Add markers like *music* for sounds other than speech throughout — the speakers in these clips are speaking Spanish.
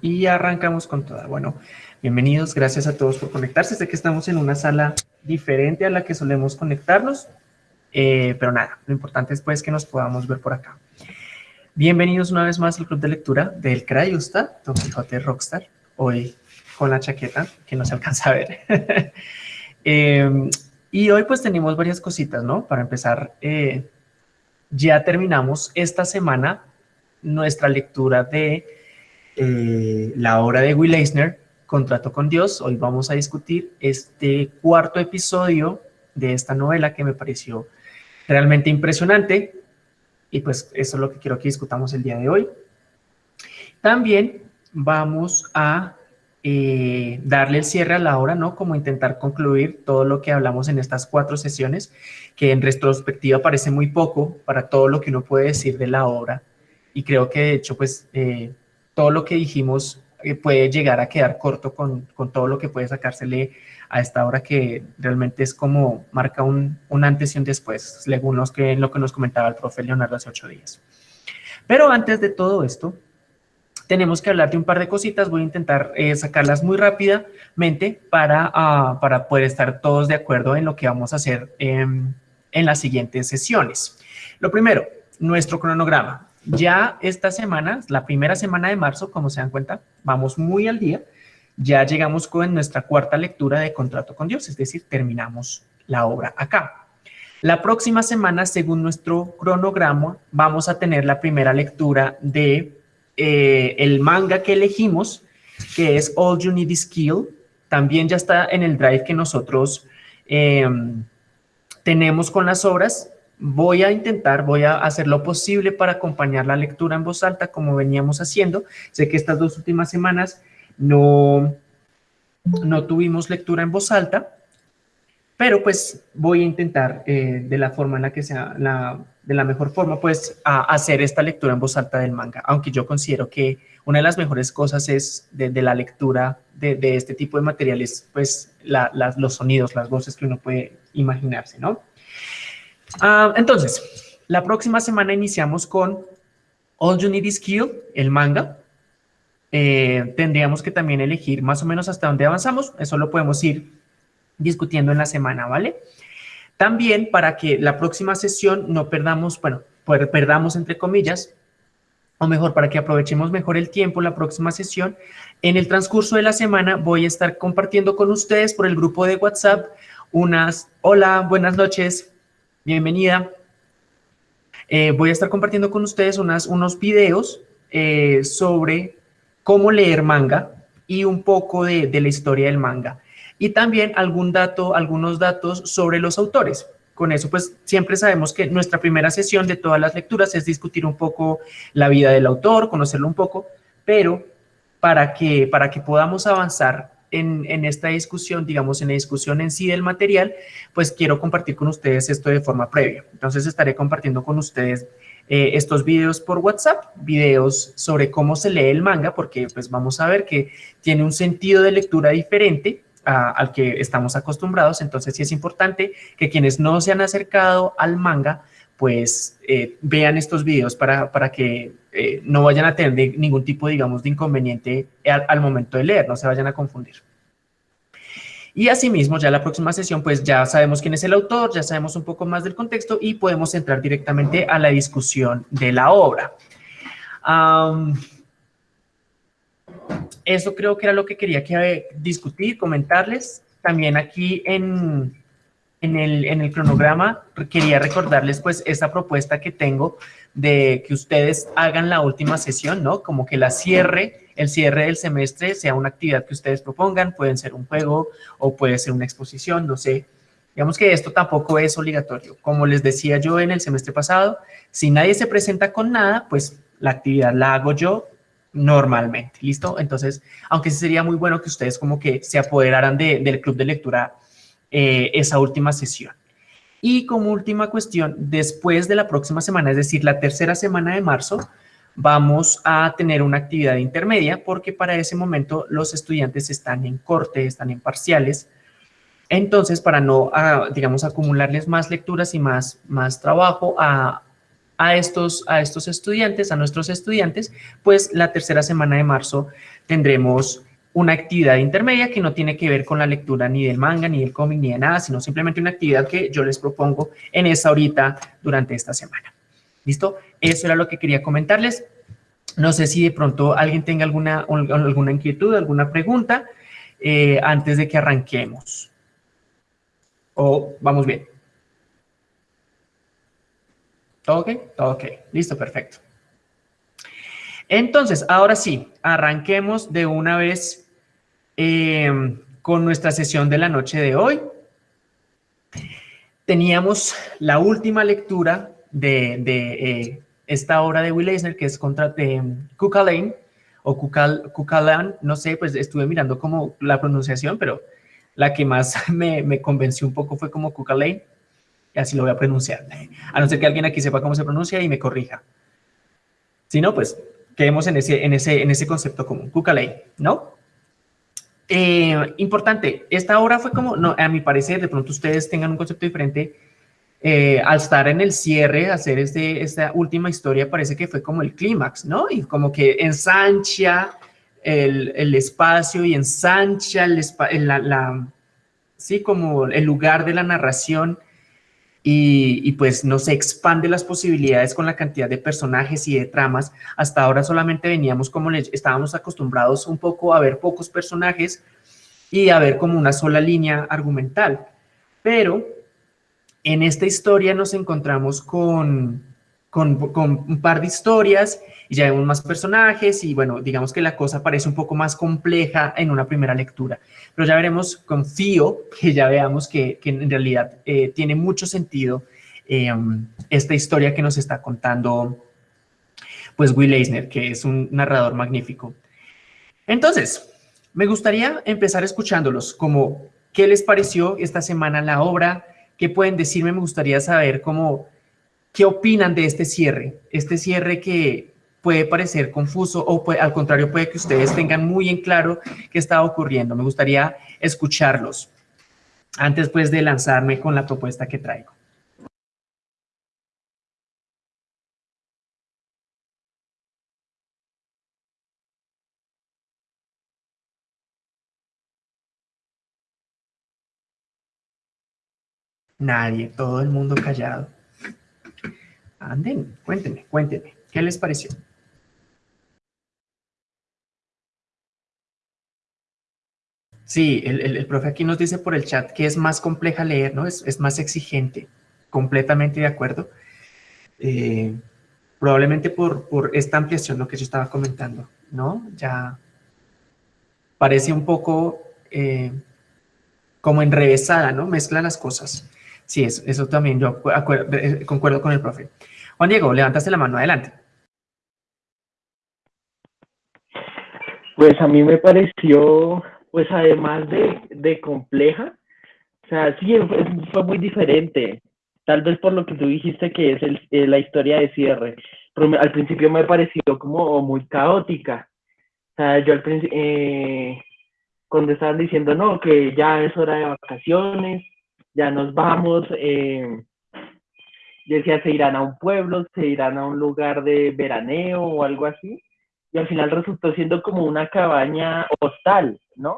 Y arrancamos con toda. Bueno, bienvenidos, gracias a todos por conectarse. Sé que estamos en una sala diferente a la que solemos conectarnos, eh, pero nada, lo importante es pues que nos podamos ver por acá. Bienvenidos una vez más al Club de Lectura del Crayusta, Don Quijote Rockstar, hoy con la chaqueta, que no se alcanza a ver. *laughs* Em, y hoy pues tenemos varias cositas, ¿no? Para empezar, eh, ya terminamos esta semana nuestra lectura de eh, la obra de Will Eisner, Contrato con Dios. Hoy vamos a discutir este cuarto episodio de esta novela que me pareció realmente impresionante. Y pues eso es lo que quiero que discutamos el día de hoy. También vamos a eh, darle el cierre a la obra, ¿no? Como intentar concluir todo lo que hablamos en estas cuatro sesiones, que en retrospectiva parece muy poco para todo lo que uno puede decir de la obra. Y creo que de hecho, pues, eh, todo lo que dijimos eh, puede llegar a quedar corto con, con, todo lo que puede sacársele a esta obra que realmente es como marca un, un antes y un después, según los que, lo que nos comentaba el profe Leonardo hace ocho días. Pero antes de todo esto, tenemos que hablar de un par de cositas, voy a intentar eh, sacarlas muy rápidamente para, ah, para poder estar todos de acuerdo en lo que vamos a hacer en las siguientes sesiones. Lo primero, nuestro cronograma. Ya esta semana, la primera semana de marzo, como se dan cuenta, vamos muy al día. Ya llegamos con nuestra cuarta lectura de Contrato con Dios, es decir, terminamos la obra acá. La próxima semana, según nuestro cronograma, vamos a tener la primera lectura de eh, el manga que elegimos, que es All You Need Is Skill, también ya está en el drive que nosotros em, tenemos con las obras. Voy a intentar, voy a hacer lo posible para acompañar la lectura en voz alta como veníamos haciendo. Sé que estas dos últimas semanas no, no tuvimos lectura en voz alta, pero pues voy a intentar eh, de la forma en la que sea, la, de la mejor forma, pues hacer esta lectura en voz alta del manga, aunque yo considero que una de las mejores cosas es de, la lectura de, este tipo de materiales, pues los sonidos, las voces que uno puede imaginarse, ¿no? Ah, entonces, la próxima semana iniciamos con All You Need Is Kill, el manga. Eh, tendríamos que también elegir más o menos hasta dónde avanzamos, eso lo podemos ir discutiendo en la semana, ¿vale? También para que la próxima sesión no perdamos, bueno, perdamos entre comillas, o mejor, para que aprovechemos mejor el tiempo, la próxima sesión, en el transcurso de la semana voy a estar compartiendo con ustedes por el grupo de WhatsApp unas, hola, buenas noches, bienvenida. Eh, voy a estar compartiendo con ustedes unas, unos videos eh, sobre cómo leer manga y un poco de, de la historia del manga y también algún dato, algunos datos sobre los autores. Con eso, pues siempre sabemos que nuestra primera sesión de todas las lecturas es discutir un poco la vida del autor, conocerlo un poco, pero para que, para que podamos avanzar en, esta discusión, digamos, en la discusión en sí del material, pues quiero compartir con ustedes esto de forma previa. Entonces estaré compartiendo con ustedes eh, estos videos por WhatsApp, videos sobre cómo se lee el manga, porque pues vamos a ver que tiene un sentido de lectura diferente al que estamos acostumbrados, entonces sí es importante que quienes no se han acercado al manga, pues eh, vean estos videos para, para que eh, no vayan a tener ningún tipo, digamos, de inconveniente al, momento de leer, no se vayan a confundir. Y asimismo, ya la próxima sesión, pues ya sabemos quién es el autor, ya sabemos un poco más del contexto y podemos entrar directamente a la discusión de la obra. Eso creo que era lo que quería que, discutir, comentarles. También aquí en, en, el, en el cronograma quería recordarles pues esta propuesta que tengo de que ustedes hagan la última sesión, ¿no? Como que la cierre, el cierre del semestre sea una actividad que ustedes propongan, pueden ser un juego o puede ser una exposición, no sé. Digamos que esto tampoco es obligatorio. Como les decía yo en el semestre pasado, si nadie se presenta con nada, pues la actividad la hago yo normalmente, ¿listo? Entonces, aunque sería muy bueno que ustedes como que se apoderaran del club de lectura eh, esa última sesión. Y como última cuestión, después de la próxima semana, es decir, la tercera semana de marzo, vamos a tener una actividad intermedia porque para ese momento los estudiantes están en corte, están en parciales. Entonces, para no, ah, digamos, acumularles más lecturas y más, más trabajo, a, a estos, a estos estudiantes, a nuestros estudiantes, pues la tercera semana de marzo tendremos una actividad intermedia que no tiene que ver con la lectura ni del manga, ni del cómic, ni de nada, sino simplemente una actividad que yo les propongo en esa horita durante esta semana. ¿Listo? Eso era lo que quería comentarles. No sé si de pronto alguien tenga alguna, alguna inquietud, alguna pregunta eh, antes de que arranquemos. ¿O vamos bien? ¿Todo ok? Todo ok. Listo, perfecto. Entonces, ahora sí, arranquemos de una vez eh, con nuestra sesión de la noche de hoy. Teníamos la última lectura de, eh, esta obra de Will Eisner, que es contra de Lane, o Kukalan, no sé, pues estuve mirando como la pronunciación, pero la que más *laughs* me, convenció un poco fue como Lane y así lo voy a pronunciar, *laughs* a no ser que alguien aquí sepa cómo se pronuncia y me corrija. Si no, pues quedemos en ese, en ese, en ese concepto común, Lane, ¿no? Eh, importante, esta obra fue como, no, a mi parecer, de pronto ustedes tengan un concepto diferente, eh, al estar en el cierre, hacer este, esta última historia, parece que fue como el clímax, ¿no? Y como que ensancha el, el espacio y ensancha el, la, la, sí, como el lugar de la narración y, pues no se expande las posibilidades con la cantidad de personajes y de tramas. Hasta ahora solamente veníamos como estábamos acostumbrados un poco a ver pocos personajes y a ver como una sola línea argumental. Pero en esta historia nos encontramos con, con, un par de historias y ya vemos más personajes y bueno, digamos que la cosa parece un poco más compleja en una primera lectura. Pero ya veremos, confío que ya veamos que, en realidad eh, tiene mucho sentido em, esta historia que nos está contando pues Will Eisner, que es un narrador magnífico. Entonces, me gustaría empezar escuchándolos como qué les pareció esta semana la obra, ¿Qué pueden decirme? Me gustaría saber cómo, qué opinan de este cierre, este cierre que puede parecer confuso o al contrario puede que ustedes tengan muy en claro qué está ocurriendo. Me gustaría escucharlos antes pues de lanzarme con la propuesta que traigo. Nadie, todo el mundo callado. Anden, cuéntenme, cuéntenme, ¿qué les pareció? Sí, el, profe aquí nos dice por el chat que es más compleja leer, ¿no? Es, más exigente, completamente de acuerdo. Eh, probablemente por, por esta ampliación, lo que yo estaba comentando, ¿no? Ya parece un poco eh, como enrevesada, ¿no? Mezcla las cosas. Sí, eso, eso también yo eh, concuerdo con el profe. Juan Diego, levantaste la mano, adelante. Pues a mí me pareció, pues además de, compleja, o sea, sí, fue, muy diferente. Tal vez por lo que tú dijiste que es eh, la historia de cierre. Al principio me pareció como muy caótica. O sea, yo al principio, eh, cuando estaban diciendo, no, que ya es hora de vacaciones, ya nos vamos, eh, decía, se irán a un pueblo, se irán a un lugar de veraneo o algo así, y al final resultó siendo como una cabaña hostal, ¿no?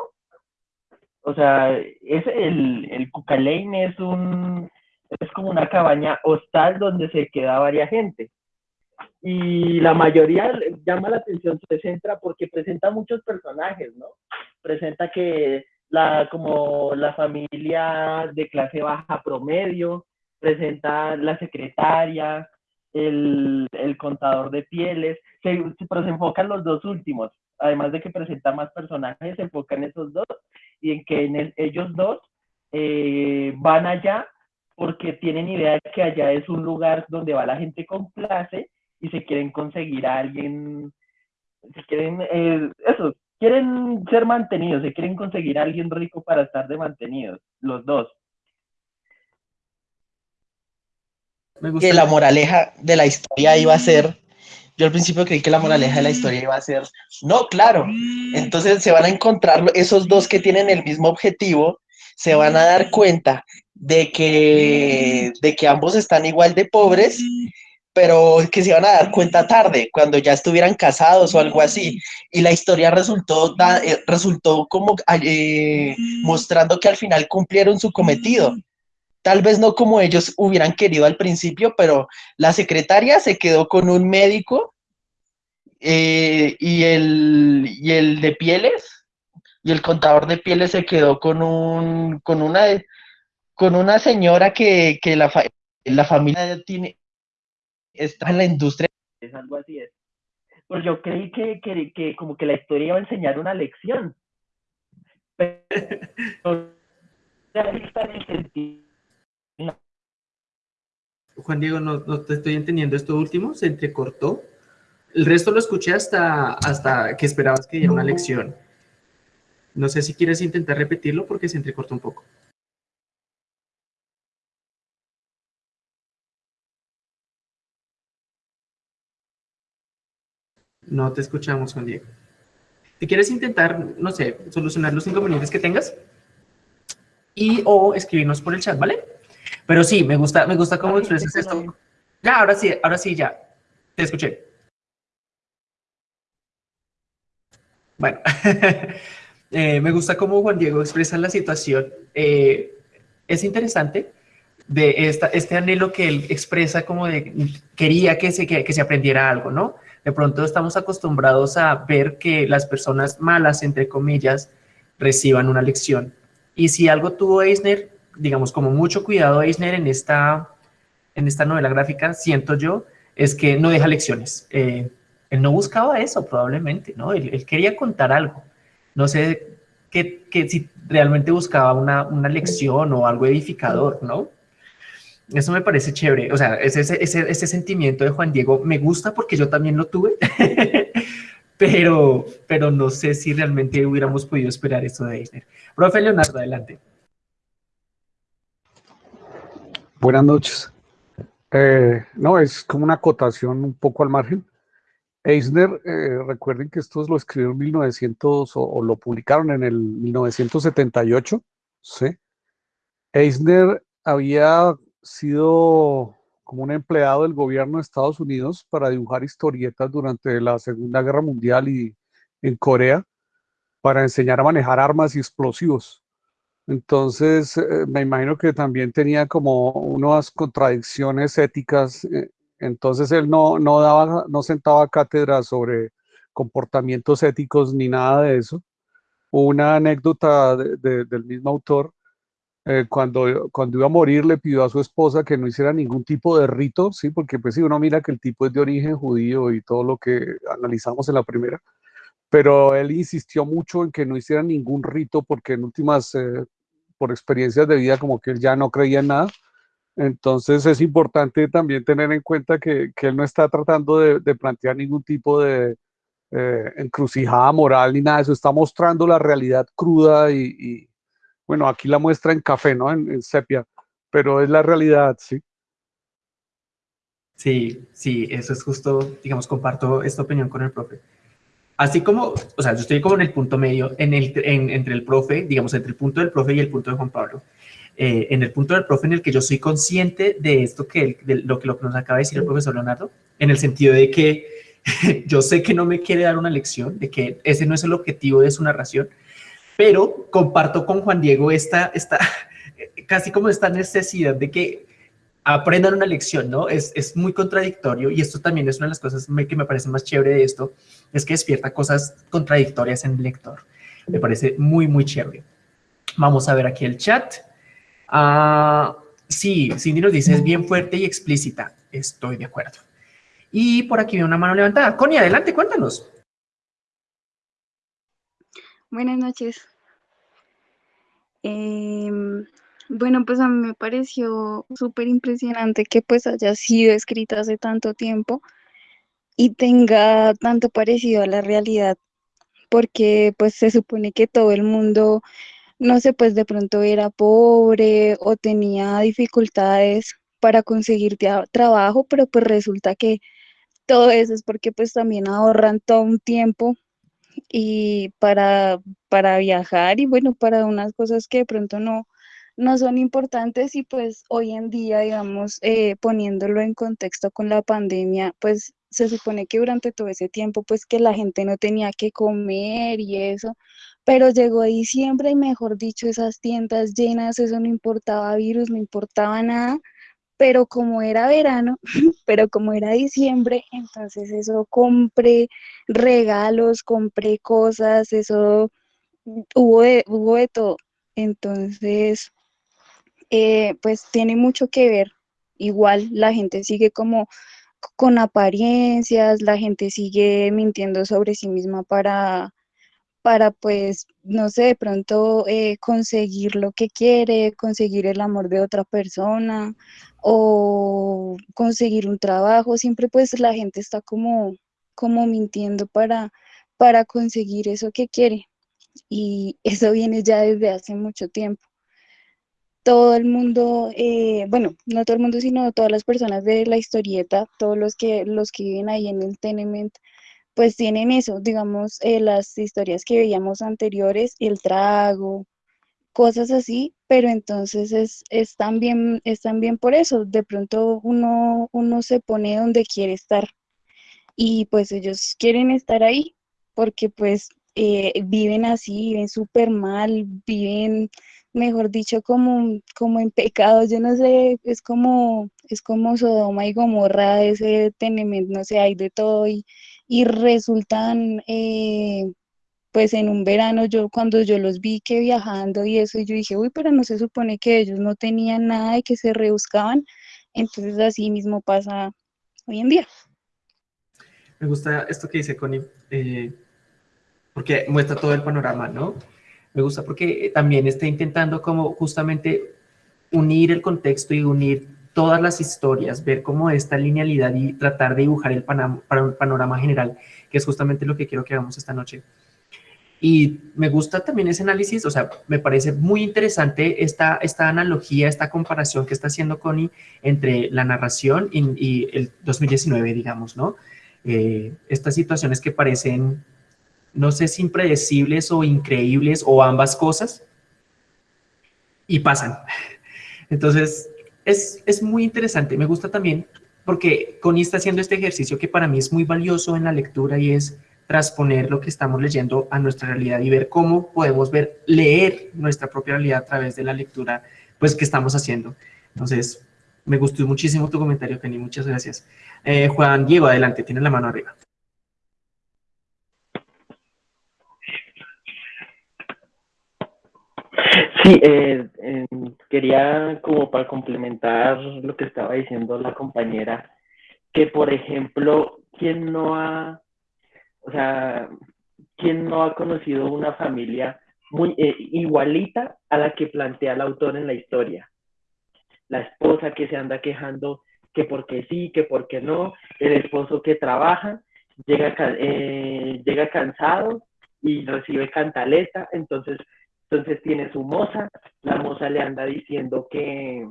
O sea, es el, el Cucalane es un, es como una cabaña hostal donde se queda varias gente. Y la mayoría llama la atención, se centra porque presenta muchos personajes, ¿no? Presenta que la, como la familia de clase baja promedio, presenta la secretaria, el, el contador de pieles, se, pero se enfocan los dos últimos, además de que presenta más personajes, se enfoca en esos dos y en que en ellos dos eh, van allá porque tienen idea de que allá es un lugar donde va la gente con clase y se quieren conseguir a alguien, se quieren, eh, eso, quieren ser mantenidos, se quieren conseguir a alguien rico para estar de mantenidos, los dos. Que la moraleja de la historia iba a ser, yo al principio creí que la moraleja de la historia iba a ser, no, claro, entonces se van a encontrar esos dos que tienen el mismo objetivo, se van a dar cuenta de que, de que ambos están igual de pobres, pero que se iban a dar cuenta tarde, cuando ya estuvieran casados o algo así. Y la historia resultó, eh, resultó como eh, mostrando que al final cumplieron su cometido. Tal vez no como ellos hubieran querido al principio, pero la secretaria se quedó con un médico eh, y, el, y el de pieles, y el contador de pieles se quedó con, un, con, una, con una señora que, la, la familia tiene, está en la industria. Es algo así es. Pues yo creí que, que, como que la historia iba a enseñar una lección. *laughs* Juan Diego, no, no, te estoy entendiendo esto último, se entrecortó. El resto lo escuché hasta, hasta que esperabas que diera una lección. No sé si quieres intentar repetirlo porque se entrecortó un poco. No te escuchamos, Juan Diego. Si quieres intentar, no sé, solucionar los inconvenientes que tengas y o escribirnos por el chat, ¿vale? Pero sí, me gusta, me gusta cómo expresas esto. Ya, ahora sí, ahora sí, ya. Te escuché. Bueno, *laughs* eh, me gusta cómo Juan Diego expresa la situación. Eh, es interesante de esta, este anhelo que él expresa como de quería que se, que se aprendiera algo, ¿no? De pronto estamos acostumbrados a ver que las personas malas, entre comillas, reciban una lección. Y si algo tuvo Eisner, digamos, como mucho cuidado Eisner en esta, en esta novela gráfica, siento yo, es que no deja lecciones. Eh, él no buscaba eso probablemente, ¿no? Él, quería contar algo. No sé que, si realmente buscaba una, una lección o algo edificador, ¿no? Eso me parece chévere. O sea, ese, ese, ese, sentimiento de Juan Diego me gusta porque yo también lo tuve, *laughs* pero, pero no sé si realmente hubiéramos podido esperar eso de Eisner. Profe Leonardo, adelante. Buenas noches. Eh, no, es como una acotación un poco al margen. Eisner, eh, recuerden que esto lo escribió en 1900 o, o, lo publicaron en el 1978, ¿sí? Eisner había sido como un empleado del gobierno de Estados Unidos para dibujar historietas durante la Segunda Guerra Mundial y en Corea para enseñar a manejar armas y explosivos. Entonces, eh, me imagino que también tenía como unas contradicciones éticas. Eh, entonces, él no, no, daba, no sentaba cátedra sobre comportamientos éticos ni nada de eso. Una anécdota del mismo autor eh, cuando, cuando iba a morir le pidió a su esposa que no hiciera ningún tipo de rito, ¿sí? Porque pues si uno mira que el tipo es de origen judío y todo lo que analizamos en la primera, pero él insistió mucho en que no hiciera ningún rito porque en últimas, eh, por experiencias de vida, como que él ya no creía en nada. Entonces es importante también tener en cuenta que, que él no está tratando de, de plantear ningún tipo de eh, encrucijada moral ni nada de eso, está mostrando la realidad cruda y bueno, aquí la muestra en café, ¿no? En, sepia, pero es la realidad, ¿sí? Sí, sí, eso es justo, digamos, comparto esta opinión con el profe. Así como, o sea, yo estoy como en el punto medio, en el, entre el profe, digamos, entre el punto del profe y el punto de Juan Pablo. Eh, en el punto del profe en el que yo soy consciente de esto que, de lo, que lo que nos acaba de decir el profesor Leonardo, en el sentido de que *laughs* yo sé que no me quiere dar una lección, de que ese no es el objetivo de su narración, pero comparto con Juan Diego esta, esta *laughs* casi como esta necesidad de que aprendan una lección, ¿no? Es, es, muy contradictorio y esto también es una de las cosas que me parece más chévere de esto, es que despierta cosas contradictorias en el lector. Me parece muy, muy chévere. Vamos a ver aquí el chat. Ah, sí, Cindy nos dice, es bien fuerte y explícita. Estoy de acuerdo. Y por aquí veo una mano levantada. Connie, adelante, cuéntanos. Buenas noches. Em, bueno, pues a mí me pareció súper impresionante que pues haya sido escrita hace tanto tiempo y tenga tanto parecido a la realidad, porque pues se supone que todo el mundo, no sé, pues de pronto era pobre o tenía dificultades para conseguir trabajo, pero pues resulta que todo eso es porque pues también ahorran todo un tiempo y para, para viajar y bueno, para unas cosas que de pronto no, no son importantes y pues hoy en día, digamos, eh, poniéndolo en contexto con la pandemia, pues se supone que durante todo ese tiempo, pues que la gente no tenía que comer y eso, pero llegó diciembre y mejor dicho, esas tiendas llenas, eso no importaba virus, no importaba nada, pero como era verano, *laughs* pero como era diciembre, entonces eso compré regalos, compré cosas, eso hubo hubo de todo. Entonces, eh, pues tiene mucho que ver. Igual la gente sigue como con apariencias, la gente sigue mintiendo sobre sí misma para, para pues, no sé, de pronto eh, conseguir lo que quiere, conseguir el amor de otra persona o conseguir un trabajo. Siempre pues la gente está como, como mintiendo para, para conseguir eso que quiere. Y eso viene ya desde hace mucho tiempo todo el mundo, eh, bueno, no todo el mundo, sino todas las personas de la historieta, todos los que, los que viven ahí en el tenement, pues tienen eso, digamos, eh, las historias que veíamos anteriores, el trago, cosas así, pero entonces es, es, también, es también por eso, de pronto uno, uno se pone donde quiere estar y pues ellos quieren estar ahí porque pues eh, viven así, viven súper mal, viven mejor dicho, como, como en pecado, yo no sé, es como, es como Sodoma y Gomorra, ese tenement, no sé, hay de todo y, y resultan, eh, pues en un verano, yo cuando yo los vi que viajando y eso, yo dije, uy, pero no se supone que ellos no tenían nada y que se rebuscaban, entonces así mismo pasa hoy en día. Me gusta esto que dice Connie, eh, porque muestra todo el panorama, ¿no? Me gusta porque también está intentando como justamente unir el contexto y unir todas las historias, ver cómo esta linealidad y tratar de dibujar el panorama general, que es justamente lo que quiero que hagamos esta noche. Y me gusta también ese análisis, o sea, me parece muy interesante esta, esta analogía, esta comparación que está haciendo Connie entre la narración y, el 2019, digamos, ¿no? Eh, estas situaciones que parecen no sé si impredecibles o increíbles o ambas cosas, y pasan. *laughs* Entonces, es, es muy interesante, me gusta también, porque Connie está haciendo este ejercicio que para mí es muy valioso en la lectura y es transponer lo que estamos leyendo a nuestra realidad y ver cómo podemos ver, leer nuestra propia realidad a través de la lectura pues que estamos haciendo. Entonces, me gustó muchísimo tu comentario, Kenny, muchas gracias. Eh, Juan Diego, adelante, tiene la mano arriba. Sí, eh, quería como para complementar lo que estaba diciendo la compañera, que por ejemplo, ¿quién no ha, o sea, quién no ha conocido una familia muy eh, igualita a la que plantea el autor en la historia? La esposa que se anda quejando que porque sí, que porque no, el esposo que trabaja, llega, eh, llega cansado y recibe cantaleta, entonces entonces tiene su moza, la moza le anda diciendo que,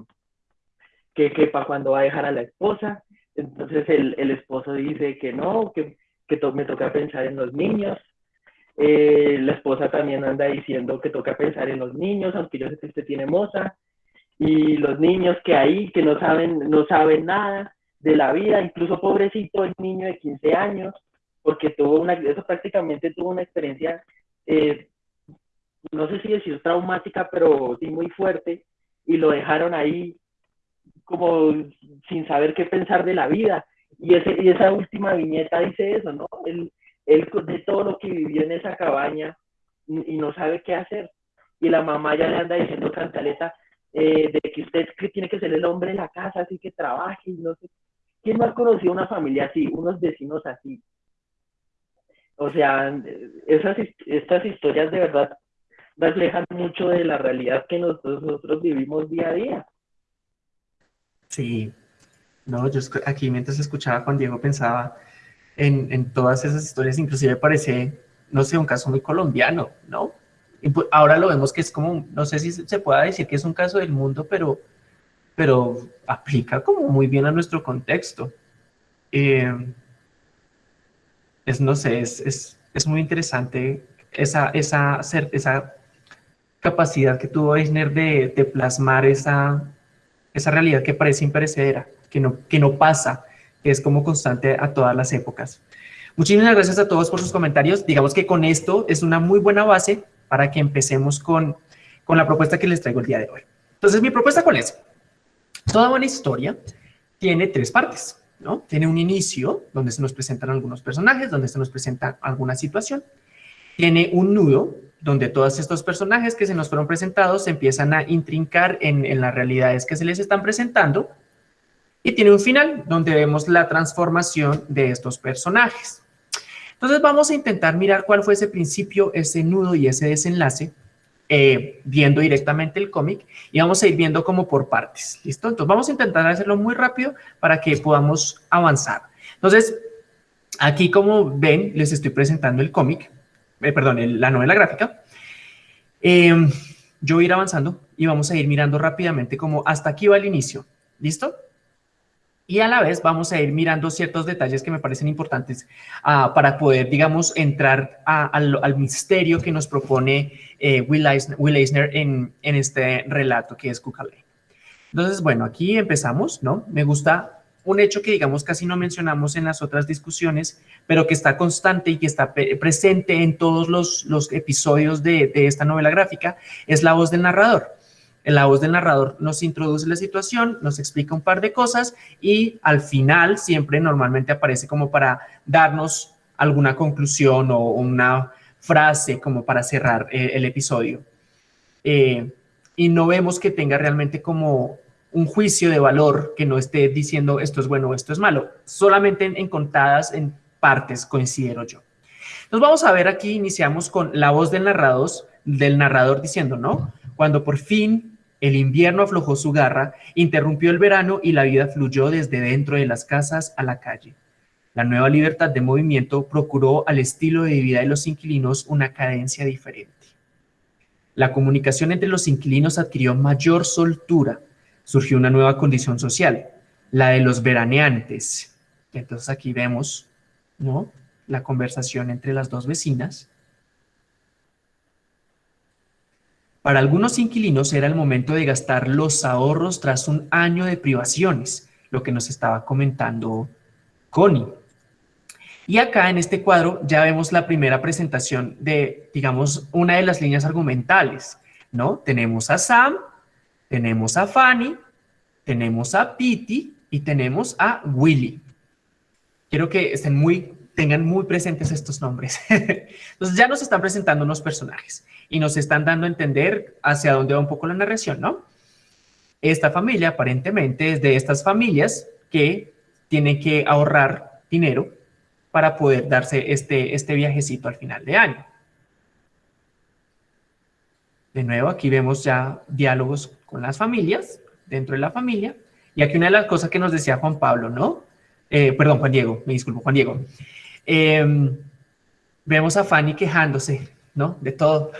que, que para cuando va a dejar a la esposa, entonces el, el esposo dice que no, que, que me toca pensar en los niños, eh, la esposa también anda diciendo que toca pensar en los niños, aunque yo sé que usted tiene moza, y los niños que ahí, que no saben, no saben nada de la vida, incluso pobrecito el niño de 15 años, porque tuvo una, eso prácticamente tuvo una experiencia eh, no sé si decir traumática, pero sí muy fuerte, y lo dejaron ahí como sin saber qué pensar de la vida. Y, ese, y esa última viñeta dice eso, ¿no? Él, él de todo lo que vivió en esa cabaña y no sabe qué hacer. Y la mamá ya le anda diciendo cantaleta eh, de que usted tiene que ser el hombre de la casa, así que trabaje y no sé. ¿Quién más conoció una familia así, unos vecinos así? O sea, esas, estas historias de verdad reflejan mucho de la realidad que nosotros, vivimos día a día. Sí, no, yo aquí mientras escuchaba a Juan Diego pensaba en, en, todas esas historias, inclusive parece, no sé, un caso muy colombiano, ¿no? Pues, ahora lo vemos que es como, no sé si se pueda decir que es un caso del mundo, pero, pero aplica como muy bien a nuestro contexto. Eh, es, no sé, es, es, es muy interesante esa, esa, esa capacidad que tuvo Eisner de, plasmar esa, esa realidad que parece imperecedera, que no, que no pasa, que es como constante a todas las épocas. Muchísimas gracias a todos por sus comentarios. Digamos que con esto es una muy buena base para que empecemos con, con la propuesta que les traigo el día de hoy. Entonces, mi propuesta cuál es? Toda buena historia tiene tres partes, ¿no? Tiene un inicio, donde se nos presentan algunos personajes, donde se nos presenta alguna situación. Tiene un nudo, donde todos estos personajes que se nos fueron presentados se empiezan a intrincar en, las realidades que se les están presentando. Y tiene un final, donde vemos la transformación de estos personajes. Entonces vamos a intentar mirar cuál fue ese principio, ese nudo y ese desenlace, eh, viendo directamente el cómic y vamos a ir viendo como por partes, ¿listo? Entonces vamos a intentar hacerlo muy rápido para que podamos avanzar. Entonces, aquí como ven, les estoy presentando el cómic, eh, perdón, la novela gráfica. Eh, yo voy ir avanzando y vamos a ir mirando rápidamente como hasta aquí va el inicio, ¿listo? y a la vez vamos a ir mirando ciertos detalles que me parecen importantes uh, para poder, digamos, entrar al, misterio que nos propone eh, Will, Eisner, en, este relato que es Cucalay. Entonces, bueno, aquí empezamos, ¿no? Me gusta un hecho que, digamos, casi no mencionamos en las otras discusiones, pero que está constante y que está presente en todos los, los episodios de, de esta novela gráfica, es la voz del narrador. La voz del narrador nos introduce la situación, nos explica un par de cosas y al final siempre normalmente aparece como para darnos alguna conclusión o una frase como para cerrar eh, el episodio. Eh, y no vemos que tenga realmente como un juicio de valor que no esté diciendo esto es bueno o esto es malo. Solamente en, contadas en partes considero yo. Nos vamos a ver aquí, iniciamos con la voz del narrador, del narrador diciendo, ¿no? Cuando por fin el invierno aflojó su garra, interrumpió el verano y la vida fluyó desde dentro de las casas a la calle. La nueva libertad de movimiento procuró al estilo de vida de los inquilinos una cadencia diferente. La comunicación entre los inquilinos adquirió mayor soltura. Surgió una nueva condición social, la de los veraneantes. Entonces aquí vemos ¿no? la conversación entre las dos vecinas Para algunos inquilinos era el momento de gastar los ahorros tras un año de privaciones, lo que nos estaba comentando Connie. Y acá en este cuadro ya vemos la primera presentación de, digamos, una de las líneas argumentales, ¿no? Tenemos a Sam, tenemos a Fanny, tenemos a Pity y tenemos a Willy. Quiero que estén muy tengan muy presentes estos nombres. *laughs* Entonces ya nos están presentando unos personajes y nos están dando a entender hacia dónde va un poco la narración, ¿no? Esta familia aparentemente es de estas familias que tienen que ahorrar dinero para poder darse este, este viajecito al final de año. De nuevo, aquí vemos ya diálogos con las familias, dentro de la familia. Y aquí una de las cosas que nos decía Juan Pablo, ¿no? Eh, perdón, Juan Diego, me disculpo, Juan Diego. Eh, vemos a Fanny quejándose, ¿no? De todo.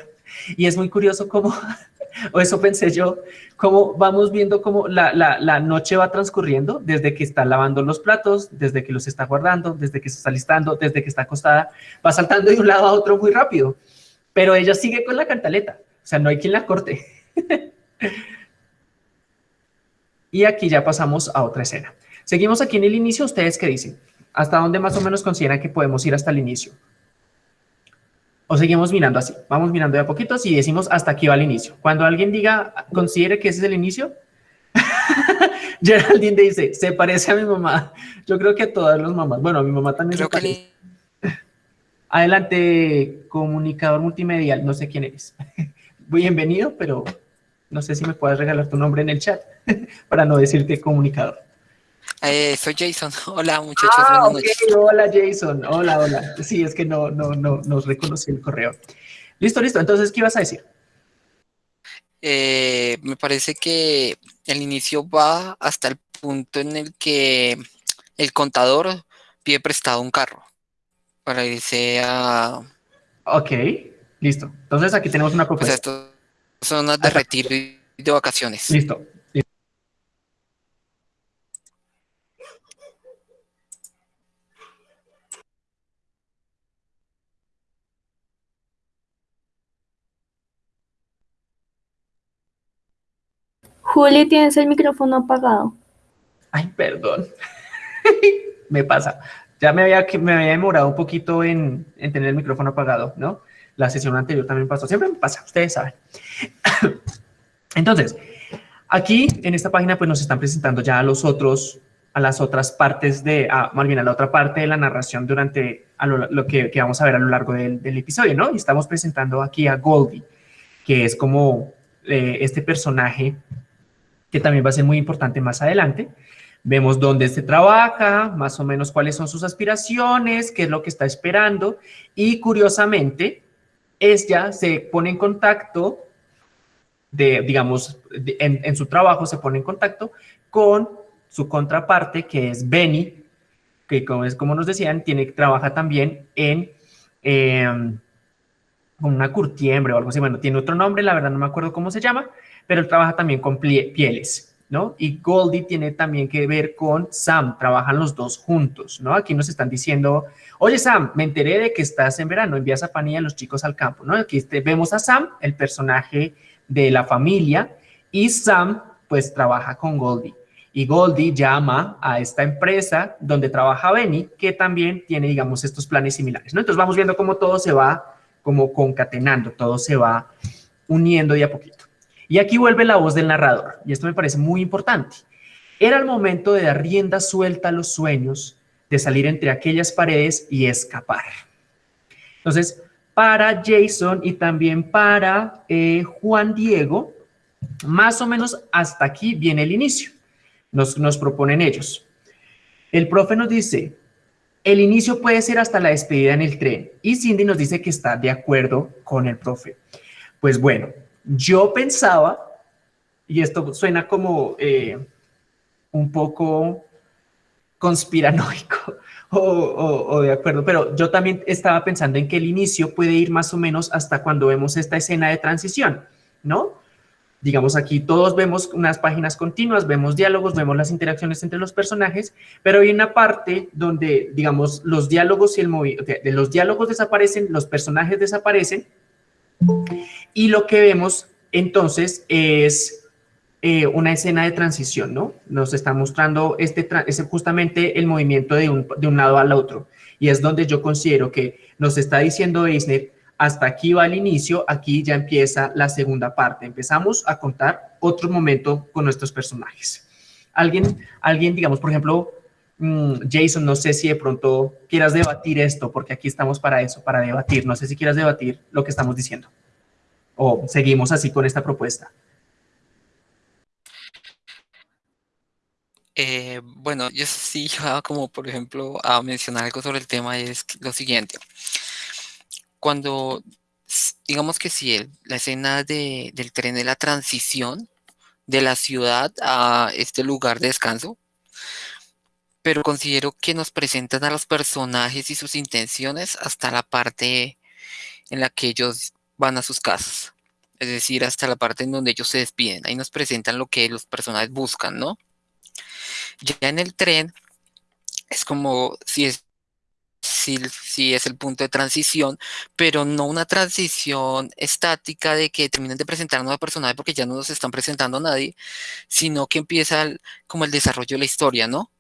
Y es muy curioso cómo, *laughs* o eso pensé yo, cómo vamos viendo cómo la, la, la, noche va transcurriendo desde que está lavando los platos, desde que los está guardando, desde que se está listando, desde que está acostada, va saltando de un lado a otro muy rápido. Pero ella sigue con la cantaleta, sea, no hay quien la corte. y aquí ya pasamos a otra escena. Seguimos aquí en el inicio, ¿ustedes qué dicen? ¿Hasta dónde más o menos consideran que podemos ir hasta el inicio? O seguimos mirando así, vamos mirando de a poquitos y decimos hasta aquí va el inicio. Cuando alguien diga, considere que ese es el inicio, *laughs* Geraldine dice, se parece a mi mamá. Yo creo que a todas las mamás, bueno, a mi mamá también creo se parece. *laughs* Adelante, comunicador multimedial, no sé quién eres. Bienvenido, pero no sé si me puedes regalar tu nombre en el chat *laughs* para no decirte comunicador. Eh, soy Jason. *laughs* Hola, muchachos. Ah, okay. Hola, Jason. Hola, hola. Sí, es que no, no, no, nos reconocí el correo. Listo, listo. Entonces, ¿qué ibas a decir? Eh, me parece que el inicio va hasta el punto en el que el contador pide prestado un carro para irse a... Ok, listo. Entonces aquí tenemos una propuesta. O sea, esto son zonas de retiro y de vacaciones. Listo. Juli, tienes el micrófono apagado. Ay, perdón. *laughs* me pasa. Ya me había, me había demorado un poquito en, en, tener el micrófono apagado, ¿no? La sesión anterior también pasó. Siempre me pasa, ustedes saben. *coughs* Entonces, aquí en esta página pues nos están presentando ya a los otros, a las otras partes de, a, más bien a la otra parte de la narración durante lo, que, que, vamos a ver a lo largo del, del, episodio, ¿no? Y estamos presentando aquí a Goldie, que es como eh, este personaje que también va a ser muy importante más adelante. Vemos dónde se trabaja, más o menos cuáles son sus aspiraciones, qué es lo que está esperando y curiosamente, ella se pone en contacto de, digamos, en, su trabajo se pone en contacto con su contraparte que es Benny, que como, es, como nos decían, tiene, trabaja también en em, una curtiembre o algo así, bueno, tiene otro nombre, la verdad no me acuerdo cómo se llama, pero él trabaja también con pieles. ¿No? Y Goldie tiene también que ver con Sam, trabajan los dos juntos, ¿no? Aquí nos están diciendo, oye Sam, me enteré de que estás en verano, envías a Fanny a los chicos al campo, ¿no? Aquí vemos a Sam, el personaje de la familia, y Sam pues trabaja con Goldie. Y Goldie llama a esta empresa donde trabaja Benny, que también tiene, digamos, estos planes similares. Entonces vamos viendo cómo todo se va como concatenando, todo se va uniendo de a poquito. Y aquí vuelve la voz del narrador, y esto me parece muy importante. Era el momento de dar rienda suelta a los sueños, de salir entre aquellas paredes y escapar. Entonces, para Jason y también para eh, Juan Diego, más o menos hasta aquí viene el inicio. Nos, nos proponen ellos. El profe nos dice, el inicio puede ser hasta la despedida en el tren. Y Cindy nos dice que está de acuerdo con el profe. Pues bueno, yo pensaba, y esto suena como eh, un poco conspiranoico *laughs* o, de acuerdo, pero yo también estaba pensando en que el inicio puede ir más o menos hasta cuando vemos esta escena de transición, ¿no? Digamos aquí todos vemos unas páginas continuas, vemos diálogos, vemos las interacciones entre los personajes, pero hay una parte donde, digamos, los diálogos y el movimiento, los diálogos desaparecen, los personajes desaparecen, y lo que vemos entonces es eh, una escena de transición, ¿no? Nos está mostrando este, justamente el movimiento de un, de un lado al otro. Y es donde yo considero que nos está diciendo Eisner, hasta aquí va el inicio, aquí ya empieza la segunda parte. Empezamos a contar otro momento con nuestros personajes. Alguien, alguien digamos, por ejemplo, Jason, no sé si de pronto quieras debatir esto, porque aquí estamos para eso, para debatir. No sé si quieras debatir lo que estamos diciendo o seguimos así con esta propuesta? Eh, bueno, yo sí *laughs* iba como, por ejemplo, a mencionar algo sobre el tema, es lo siguiente. Cuando, digamos que si la escena de, del tren de la transición de la ciudad a este lugar de descanso, pero considero que nos presentan a los personajes y sus intenciones hasta la parte en la que ellos van a sus casas. Es decir, hasta la parte en donde ellos se despiden. Ahí nos presentan lo que los personajes buscan, ¿no? Ya en el tren es como si es, si, es el punto de transición, pero no una transición estática de que terminen de presentar a un nuevo personaje porque ya no nos están presentando a nadie, sino que empieza como el desarrollo de la historia, ¿no?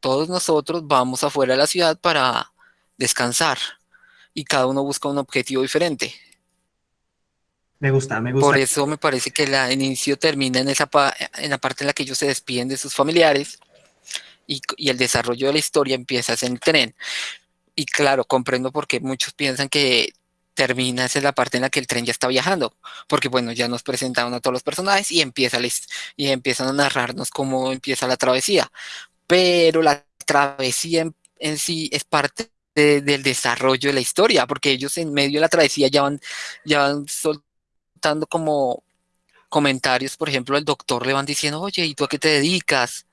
Todos nosotros vamos afuera de la ciudad para descansar y cada uno busca un objetivo diferente. Me gusta, me gusta. Por eso me parece que el inicio termina en, esa en la parte en la que ellos se despiden de sus familiares y, el desarrollo de la historia empieza en el tren. Y claro, comprendo por qué muchos piensan que termina esa es la parte en la que el tren ya está viajando, porque bueno, ya nos presentaron a todos los personajes y, empieza y empiezan a narrarnos cómo empieza la travesía. Pero la travesía en, sí es parte del desarrollo de la historia, porque ellos en medio de la travesía ya van, ya van soltando como comentarios, por ejemplo, el doctor le van diciendo, oye, ¿y tú a qué te dedicas?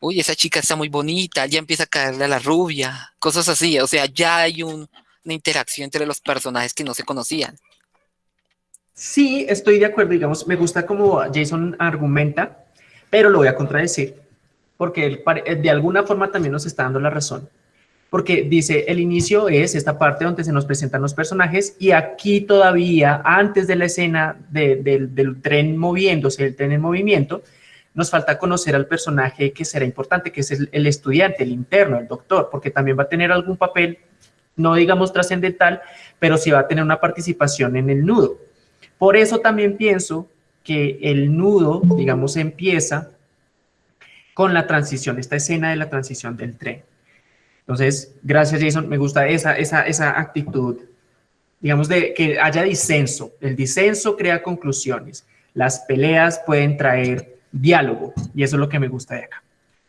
Uy, esa chica está muy bonita, ya empieza a caerle a la rubia, cosas así, o sea, ya hay una interacción entre los personajes que no se conocían. Sí, estoy de acuerdo, digamos, me gusta como Jason argumenta, pero lo voy a contradecir, porque él de alguna forma también nos está dando la razón porque dice, el inicio es esta parte donde se nos presentan los personajes y aquí todavía, antes de la escena del tren moviéndose, el tren en movimiento, nos falta conocer al personaje que será importante, que es el, estudiante, el interno, el doctor, porque también va a tener algún papel, no digamos trascendental, pero sí va a tener una participación en el nudo. Por eso también pienso que el nudo, digamos, empieza con la transición, esta escena de la transición del tren. Entonces, gracias Jason, me gusta esa, esa, esa actitud, digamos, de que haya disenso. El disenso crea conclusiones. Las peleas pueden traer diálogo y eso es lo que me gusta de acá.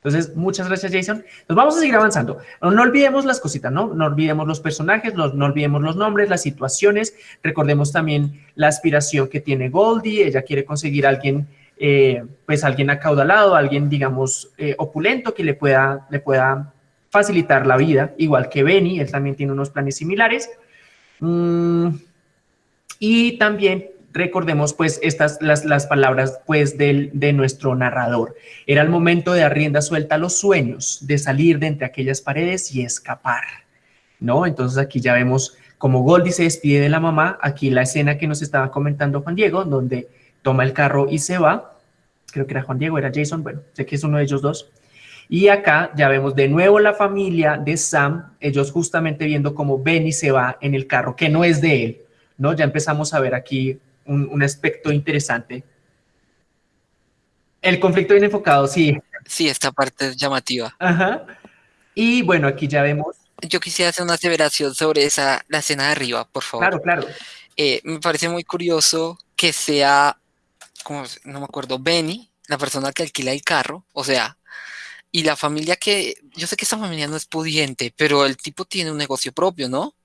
Entonces, muchas gracias, Jason. Nos vamos a seguir avanzando. No, olvidemos las cositas, ¿no? No olvidemos los personajes, no, no, olvidemos los nombres, las situaciones. Recordemos también la aspiración que tiene Goldie. Ella quiere conseguir a alguien eh, pues alguien acaudalado, alguien, digamos, eh, opulento que le pueda, le pueda facilitar la vida, igual que Benny, él también tiene unos planes similares. Mm, y también recordemos pues estas, las, las palabras pues del, de nuestro narrador. Era el momento de dar rienda suelta a los sueños, de salir de entre aquellas paredes y escapar, ¿no? Entonces aquí ya vemos como Goldie se despide de la mamá, aquí la escena que nos estaba comentando Juan Diego, donde toma el carro y se va. Creo que era Juan Diego, era Jason, bueno, sé que es uno de ellos dos. Y acá ya vemos de nuevo la familia de Sam, ellos justamente viendo cómo Benny se va en el carro, que no es de él, ¿no? Ya empezamos a ver aquí un, aspecto interesante. El conflicto bien enfocado, sí. Sí, esta parte es llamativa. Ajá. Y bueno, aquí ya vemos. Yo quisiera hacer una aseveración sobre esa, la escena de arriba, por favor. Claro, claro. Eh, me parece muy curioso que sea como, no me acuerdo, Benny, la persona que alquila el carro, o sea, y la familia que, yo sé que esa familia no es pudiente, pero el tipo tiene un negocio propio, ¿no?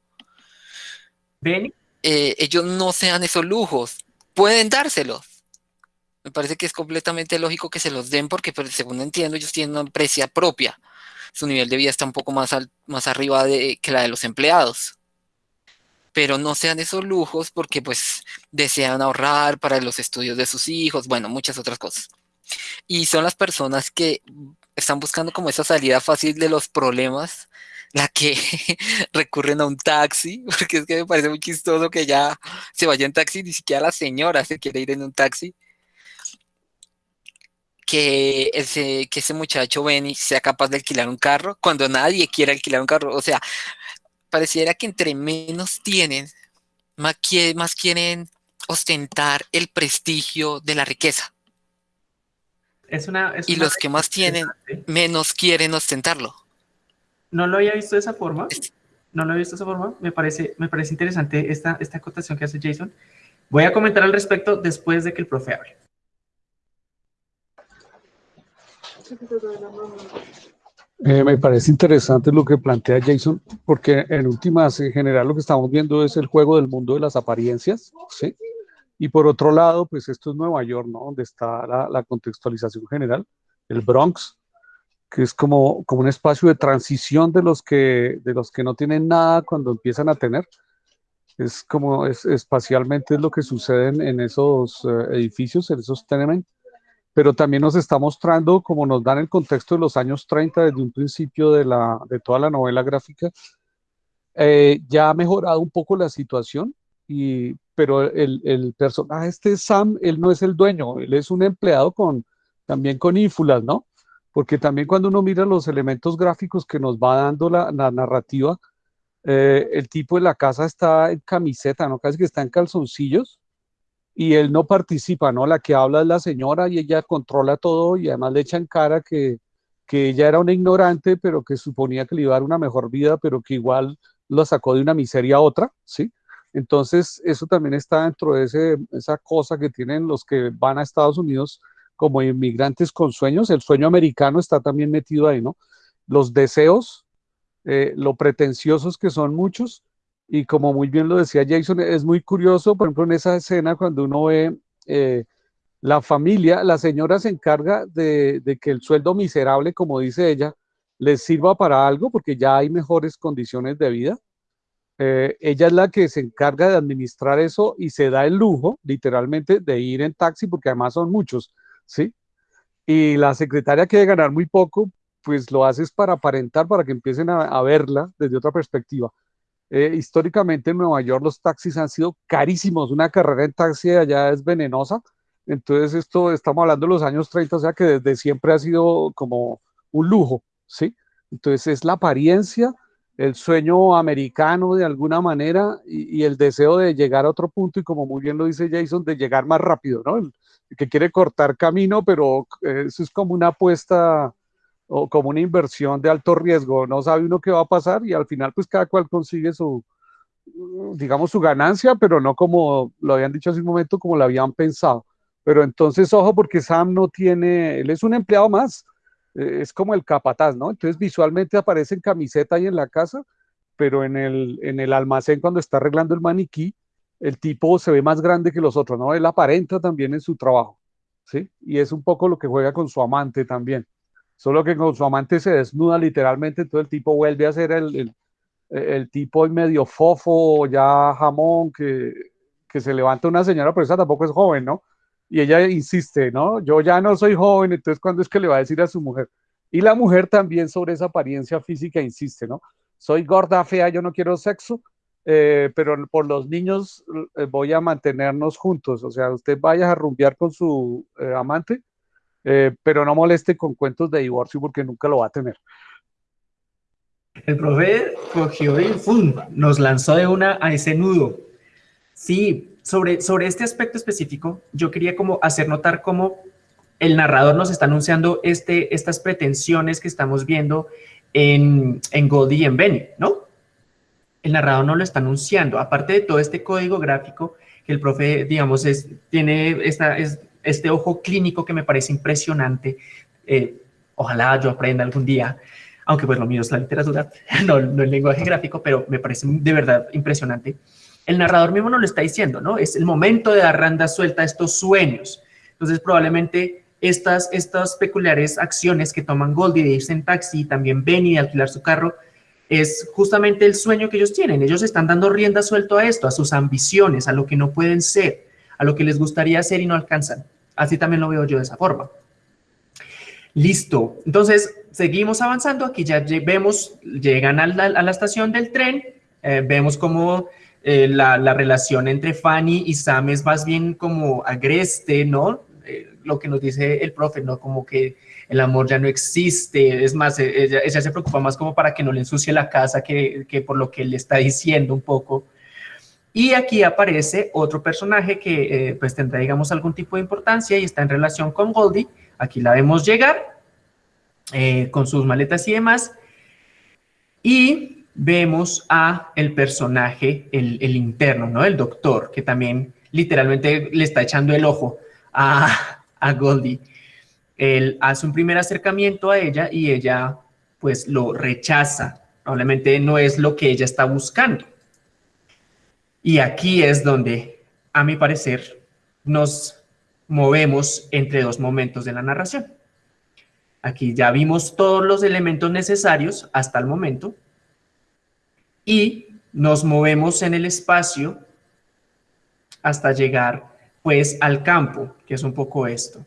Benny. Eh, ellos no sean esos lujos, pueden dárselos. Me parece que es completamente lógico que se los den porque, pues, según entiendo, ellos tienen una empresa propia. Su nivel de vida está un poco más, más arriba de, que la de los empleados pero no sean esos lujos porque pues desean ahorrar para los estudios de sus hijos, bueno, muchas otras cosas. Y son las personas que están buscando como esa salida fácil de los problemas, la que *laughs* recurren a un taxi, *laughs* porque es que me parece muy chistoso que ya se vaya en taxi, ni siquiera la señora se quiere ir en un taxi. Que ese, que ese muchacho Benny sea capaz de alquilar un carro cuando nadie quiere alquilar un carro. O sea, pareciera que entre menos tienen, más, quieren ostentar el prestigio de la riqueza. Es una, y los que más tienen, menos quieren ostentarlo. No lo había visto de esa forma. No lo había visto de esa forma. Me parece, me parece interesante esta, esta acotación que hace Jason. Voy a comentar al respecto después de que el profe hable. Eh, me parece interesante lo que plantea Jason, porque en últimas, en general, lo que estamos viendo es el juego del mundo de las apariencias, ¿sí? Y por otro lado, pues esto es Nueva York, ¿no? Donde está la, contextualización general, el Bronx, que es como, como un espacio de transición de los, que, de los que no tienen nada cuando empiezan a tener. Es como es, espacialmente es lo que sucede en, esos eh, edificios, en esos tenements pero también nos está mostrando, como nos dan el contexto de los años 30 desde un principio de, toda la novela gráfica, eh, ya ha mejorado un poco la situación, y, pero el, personaje este Sam, él no es el dueño, él es un empleado con, también con ínfulas, ¿no? Porque también cuando uno mira los elementos gráficos que nos va dando la, la narrativa, eh, el tipo de la casa está en camiseta, ¿no? Casi que está en calzoncillos, y él no participa, ¿no? La que habla es la señora y ella controla todo y además le echan cara que, que ella era una ignorante, pero que suponía que le iba a dar una mejor vida, pero que igual lo sacó de una miseria a otra, ¿sí? Entonces, eso también está dentro de ese, esa cosa que tienen los que van a Estados Unidos como inmigrantes con sueños. El sueño americano está también metido ahí, ¿no? Los deseos, eh, lo pretenciosos que son muchos, y como muy bien lo decía Jason, es muy curioso, por ejemplo, en esa escena cuando uno ve eh, la familia, la señora se encarga de, que el sueldo miserable, como dice ella, les sirva para algo porque ya hay mejores condiciones de vida. Eh, ella es la que se encarga de administrar eso y se da el lujo, literalmente, de ir en taxi porque además son muchos, ¿sí? Y la secretaria quiere ganar muy poco pues lo haces para aparentar, para que empiecen a, verla desde otra perspectiva. Eh, históricamente en Nueva York los taxis han sido carísimos, una carrera en taxi allá es venenosa, entonces esto estamos hablando de los años 30, o sea que desde siempre ha sido como un lujo, ¿sí? Entonces es la apariencia, el sueño americano de alguna manera y, el deseo de llegar a otro punto y como muy bien lo dice Jason, de llegar más rápido, ¿no? Que quiere cortar camino, pero eh, eso es como una apuesta o como una inversión de alto riesgo, no sabe uno qué va a pasar y al final pues cada cual consigue su, digamos, su ganancia, pero no como lo habían dicho hace un momento, como lo habían pensado. Pero entonces, ojo, porque Sam no tiene, él es un empleado más, eh, es como el capataz, ¿no? Entonces visualmente aparece en camiseta ahí en la casa, pero en el, en el almacén cuando está arreglando el maniquí, el tipo se ve más grande que los otros, ¿no? Él aparenta también en su trabajo, ¿sí? Y es un poco lo que juega con su amante también solo que con su amante se desnuda literalmente, entonces el tipo vuelve a ser el, el, tipo medio fofo, ya jamón, que, que, se levanta una señora, pero esa tampoco es joven, ¿no? Y ella insiste, ¿no? Yo ya no soy joven, entonces ¿cuándo es que le va a decir a su mujer? Y la mujer también sobre esa apariencia física insiste, ¿no? Soy gorda, fea, yo no quiero sexo, eh, pero por los niños eh, voy a mantenernos juntos. O sea, usted vaya a rumbear con su eh, amante, eh, pero no moleste con cuentos de divorcio porque nunca lo va a tener. El profe cogió y nos lanzó de una a ese nudo. Sí, sobre, sobre este aspecto específico, yo quería como hacer notar cómo el narrador nos está anunciando este, estas pretensiones que estamos viendo en, en Goldie y en Benny, ¿no? El narrador no lo está anunciando, aparte de todo este código gráfico que el profe, digamos, es, tiene esta, es, este ojo clínico que me parece impresionante. Eh, ojalá yo aprenda algún día, aunque pues lo mío es la literatura, *laughs* no, el lenguaje gráfico, pero me parece de verdad impresionante. El narrador mismo nos lo está diciendo, ¿no? Es el momento de dar randa suelta a estos sueños. Entonces probablemente estas, estas peculiares acciones que toman Goldie de irse en taxi y también Benny de alquilar su carro, es justamente el sueño que ellos tienen. Ellos están dando rienda suelto a esto, a sus ambiciones, a lo que no pueden ser a lo que les gustaría hacer y no alcanzan. Así también lo veo yo de esa forma. Listo. Entonces, seguimos avanzando. Aquí ya vemos, llegan a la, estación del tren. Eh, vemos como eh, la, relación entre Fanny y Sam es más bien como agreste, ¿no? Eh, lo que nos dice el profe, ¿no? Como que el amor ya no existe. Es más, ella, se preocupa más como para que no le ensucie la casa que, que por lo que él le está diciendo un poco. Y aquí aparece otro personaje que eh, pues tendrá, digamos, algún tipo de importancia y está en relación con Goldie. Aquí la vemos llegar eh, con sus maletas y demás. Y vemos a el personaje, el, interno, ¿no? El doctor, que también literalmente le está echando el ojo a, a Goldie. Él hace un primer acercamiento a ella y ella pues lo rechaza. Probablemente no es lo que ella está buscando. Y aquí es donde, a mi parecer, nos movemos entre dos momentos de la narración. Aquí ya vimos todos los elementos necesarios hasta el momento y nos movemos en el espacio hasta llegar pues al campo, que es un poco esto.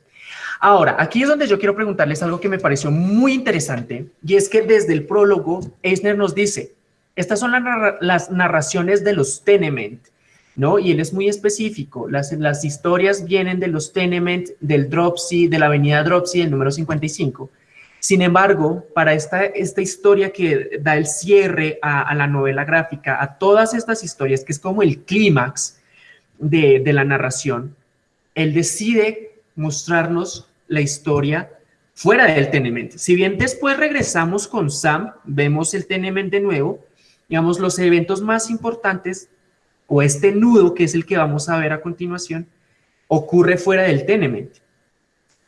Ahora, aquí es donde yo quiero preguntarles algo que me pareció muy interesante y es que desde el prólogo Eisner nos dice, estas son las narraciones de los Tenement, ¿no? Y él es muy específico. Las, historias vienen de los Tenement, del Dropsy, de la avenida Dropsy, el número 55. Sin embargo, para esta, esta historia que da el cierre a, la novela gráfica, a todas estas historias, que es como el clímax de, de la narración, él decide mostrarnos la historia fuera del Tenement. Si bien después regresamos con Sam, vemos el Tenement de nuevo, digamos, los eventos más importantes o este nudo, que es el que vamos a ver a continuación, ocurre fuera del tenement.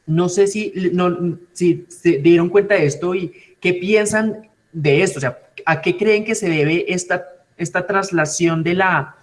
No sé si, no, si se dieron cuenta de esto y qué piensan de esto, o sea, ¿a qué creen que se debe esta, esta traslación de la,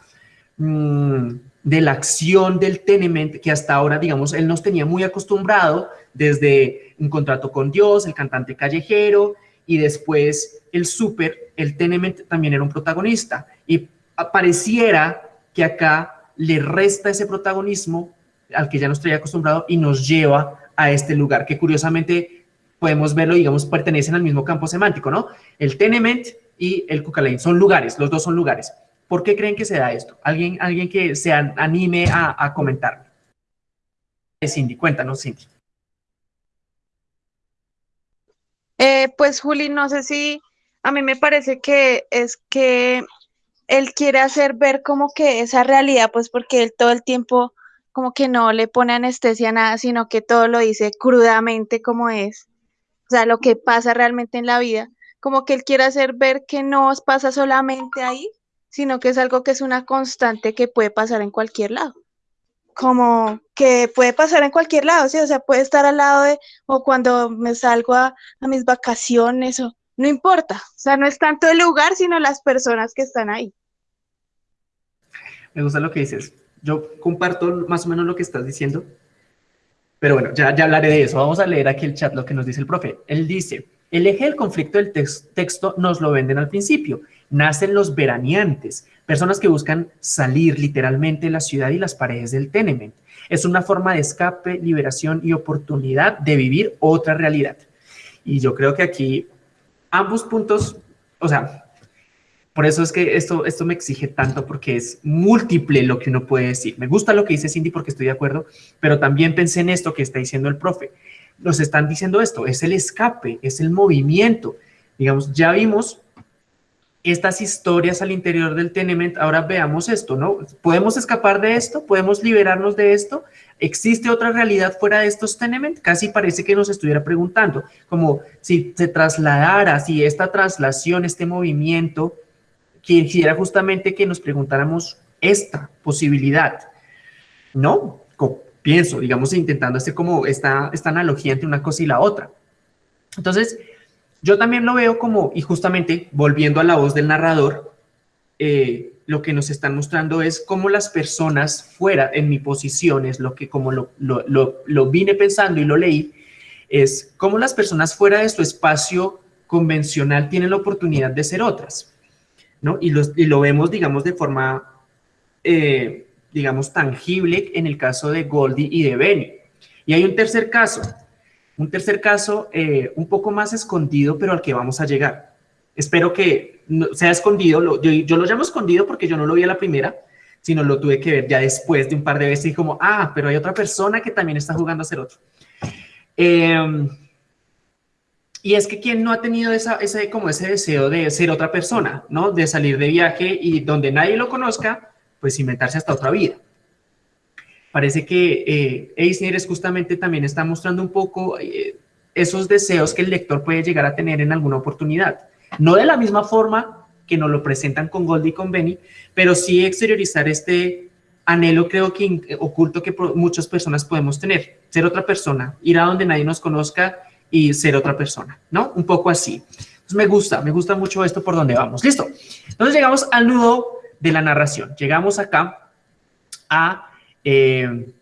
mm, de la acción del tenement que hasta ahora, digamos, él nos tenía muy acostumbrado desde un contrato con Dios, el cantante callejero, y después el súper, el Tenement también era un protagonista. Y pareciera que acá le resta ese protagonismo al que ya nos traía acostumbrado y nos lleva a este lugar, que curiosamente podemos verlo, digamos, pertenecen al mismo campo semántico, ¿no? El tenement y el cucalain son lugares, los dos son lugares. ¿Por qué creen que se da esto? ¿Alguien, alguien que se anime a, a comentar? Cindy, cuéntanos, Cindy. Eh, pues Juli, no sé si a mí me parece que es que él quiere hacer ver como que esa realidad, pues porque él todo el tiempo como que no le pone anestesia a nada, sino que todo lo dice crudamente como es, o sea, lo que pasa realmente en la vida, como que él quiere hacer ver que no pasa solamente ahí, sino que es algo que es una constante que puede pasar en cualquier lado como que puede pasar en cualquier lado, ¿sí? O sea, puede estar al lado de, o cuando me salgo a, mis vacaciones, o no importa. O sea, no es tanto el lugar, sino las personas que están ahí. Me gusta lo que dices. Yo comparto más o menos lo que estás diciendo, pero bueno, ya, ya hablaré de eso. Vamos a leer aquí el chat lo que nos dice el profe. Él dice, el eje del conflicto del texto nos lo venden al principio. Nacen los veraneantes, personas que buscan salir literalmente de la ciudad y las paredes del tenement. Es una forma de escape, liberación y oportunidad de vivir otra realidad. Y yo creo que aquí ambos puntos, o sea, por eso es que esto, esto me exige tanto porque es múltiple lo que uno puede decir. Me gusta lo que dice Cindy porque estoy de acuerdo, pero también pensé en esto que está diciendo el profe. Nos están diciendo esto, es el escape, es el movimiento. Digamos, ya vimos estas historias al interior del tenement, ahora veamos esto, ¿no? ¿Podemos escapar de esto? ¿Podemos liberarnos de esto? ¿Existe otra realidad fuera de estos tenement? Casi parece que nos estuviera preguntando, como si se trasladara, si esta traslación, este movimiento, quisiera justamente que nos preguntáramos esta posibilidad, ¿no? pienso, digamos, intentando hacer como esta, esta analogía entre una cosa y la otra. Entonces, yo también lo veo como, y justamente volviendo a la voz del narrador, eh, lo que nos están mostrando es cómo las personas fuera, en mi posición, es lo que como lo, lo, vine pensando y lo leí, es cómo las personas fuera de su espacio convencional tienen la oportunidad de ser otras, ¿no? Y, y lo vemos, digamos, de forma, eh, digamos, tangible en el caso de Goldie y de Benny. Y hay un tercer caso, un tercer caso, eh, un poco más escondido, pero al que vamos a llegar. Espero que sea escondido, yo, lo llamo escondido porque yo no lo vi a la primera, sino lo tuve que ver ya después de un par de veces y como, ah, pero hay otra persona que también está jugando a ser otro. Em, y es que quien no ha tenido esa, ese, como ese deseo de ser otra persona, ¿no? De salir de viaje y donde nadie lo conozca, pues inventarse hasta otra vida. Parece que eh, Eisner es justamente también está mostrando un poco eh, esos deseos que el lector puede llegar a tener en alguna oportunidad. No de la misma forma que nos lo presentan con Goldie y con Benny, pero sí exteriorizar este anhelo creo que oculto que muchas personas podemos tener. Ser otra persona, ir a donde nadie nos conozca y ser otra persona, ¿no? Un poco así. Entonces me gusta, me gusta mucho esto por donde vamos. Listo. Entonces llegamos al nudo de la narración. Llegamos acá a eh,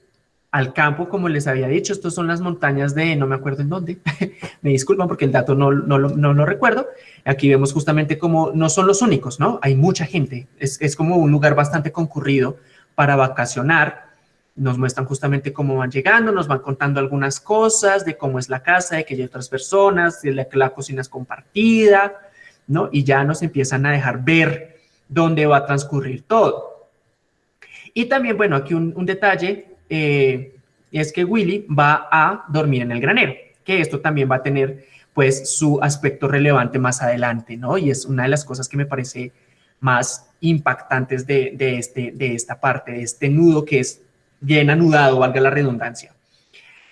al campo, como les había dicho, estos son las montañas de, no me acuerdo en dónde, *laughs* me disculpan porque el dato no, no, no, lo recuerdo, aquí vemos justamente como no son los únicos, ¿no? Hay mucha gente, es, es como un lugar bastante concurrido para vacacionar, nos muestran justamente cómo van llegando, nos van contando algunas cosas de cómo es la casa, de que hay otras personas, de que la cocina es compartida, ¿no? Y ya nos empiezan a dejar ver dónde va a transcurrir todo. Y también, bueno, aquí un, detalle eh, es que Willy va a dormir en el granero, que esto también va a tener pues su aspecto relevante más adelante, ¿no? Y es una de las cosas que me parece más impactantes de, este, de esta parte, de este nudo que es bien anudado, valga la redundancia.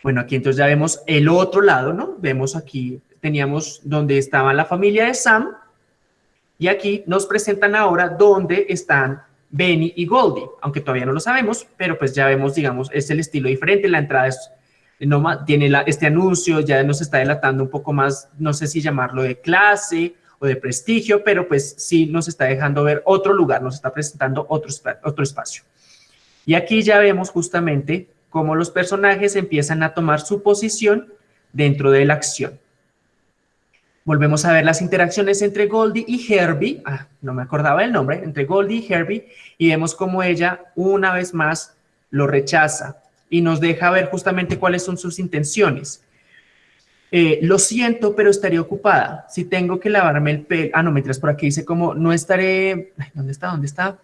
Bueno, aquí entonces ya vemos el otro lado, ¿no? Vemos aquí, teníamos donde estaba la familia de Sam, y aquí nos presentan ahora dónde están Benny y Goldie, aunque todavía no lo sabemos, pero pues ya vemos, digamos, es el estilo diferente, la entrada es, no, tiene este anuncio, ya nos está delatando un poco más, no sé si llamarlo de clase o de prestigio, pero pues sí nos está dejando ver otro lugar, nos está presentando otro, otro espacio. Y aquí ya vemos justamente cómo los personajes empiezan a tomar su posición dentro de la acción. Volvemos a ver las interacciones entre Goldie y Herbie, ah, no me acordaba el nombre, entre Goldie y Herbie, y vemos cómo ella una vez más lo rechaza y nos deja ver justamente cuáles son sus intenciones. eh, lo siento, pero estaré ocupada. Si tengo que lavarme el pelo, ah, no, mientras por aquí dice como, no estaré, ¿dónde está? ¿Dónde está?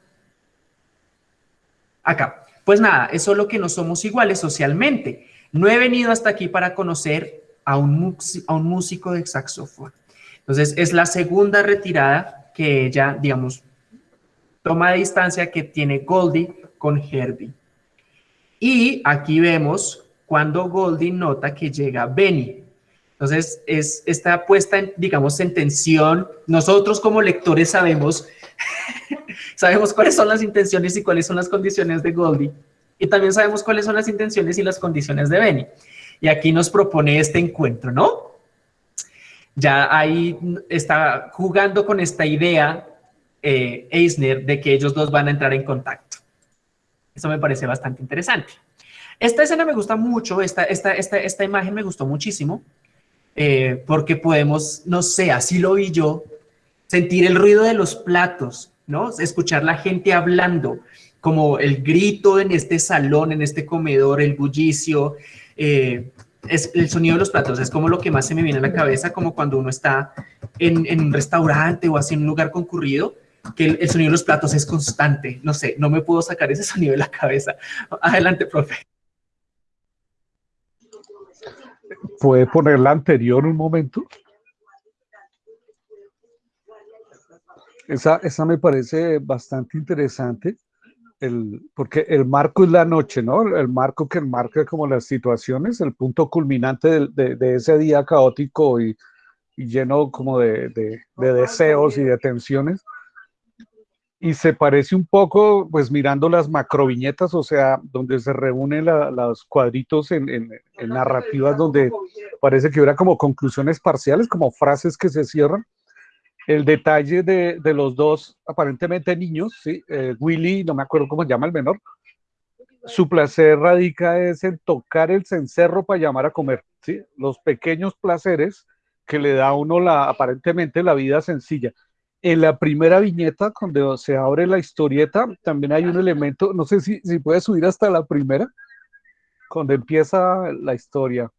Acá. Pues nada, es solo que no somos iguales socialmente. No he venido hasta aquí para conocer a un, músico de saxofón. Entonces, es la segunda retirada que ella, digamos, toma de distancia que tiene Goldie con Herbie. Y aquí vemos cuando Goldie nota que llega Benny. Entonces, es, está puesta, en, digamos, en tensión. Nosotros como lectores sabemos, *laughs* sabemos cuáles son las intenciones y cuáles son las condiciones de Goldie. Y también sabemos cuáles son las intenciones y las condiciones de Benny. Y aquí nos propone este encuentro, ¿no? Ya ahí está jugando con esta idea eh, Eisner de que ellos dos van a entrar en contacto. Eso me parece bastante interesante. Esta escena me gusta mucho, esta, esta, esta, esta imagen me gustó muchísimo, eh, porque podemos, no sé, así lo vi yo, sentir el ruido de los platos, ¿no? Escuchar la gente hablando, como el grito en este salón, en este comedor, el bullicio, eh, es el sonido de los platos, es como lo que más se me viene a la cabeza, como cuando uno está en, en un restaurante o así en un lugar concurrido, que el, sonido de los platos es constante. No sé, no me puedo sacar ese *laughs* sonido de la cabeza. Adelante, profe. ¿Puede poner la anterior un momento? Esa, esa me parece bastante interesante porque el marco es la noche, ¿no? El marco que enmarca como las situaciones, el punto culminante de, ese día caótico y, lleno como de, deseos y de tensiones. Y se parece un poco, pues mirando las macroviñetas, o sea, donde se reúnen los cuadritos en, en narrativas donde parece que hubiera como conclusiones parciales, como frases que se cierran el detalle de, de, los dos aparentemente niños, ¿sí? Eh, Willy, no me acuerdo cómo se llama el menor, su placer radica es en tocar el cencerro para llamar a comer, ¿sí? los pequeños placeres que le da a uno la, aparentemente la vida sencilla. En la primera viñeta, cuando se abre la historieta, también hay un elemento, no sé si, si puede subir hasta la primera, cuando empieza la historia.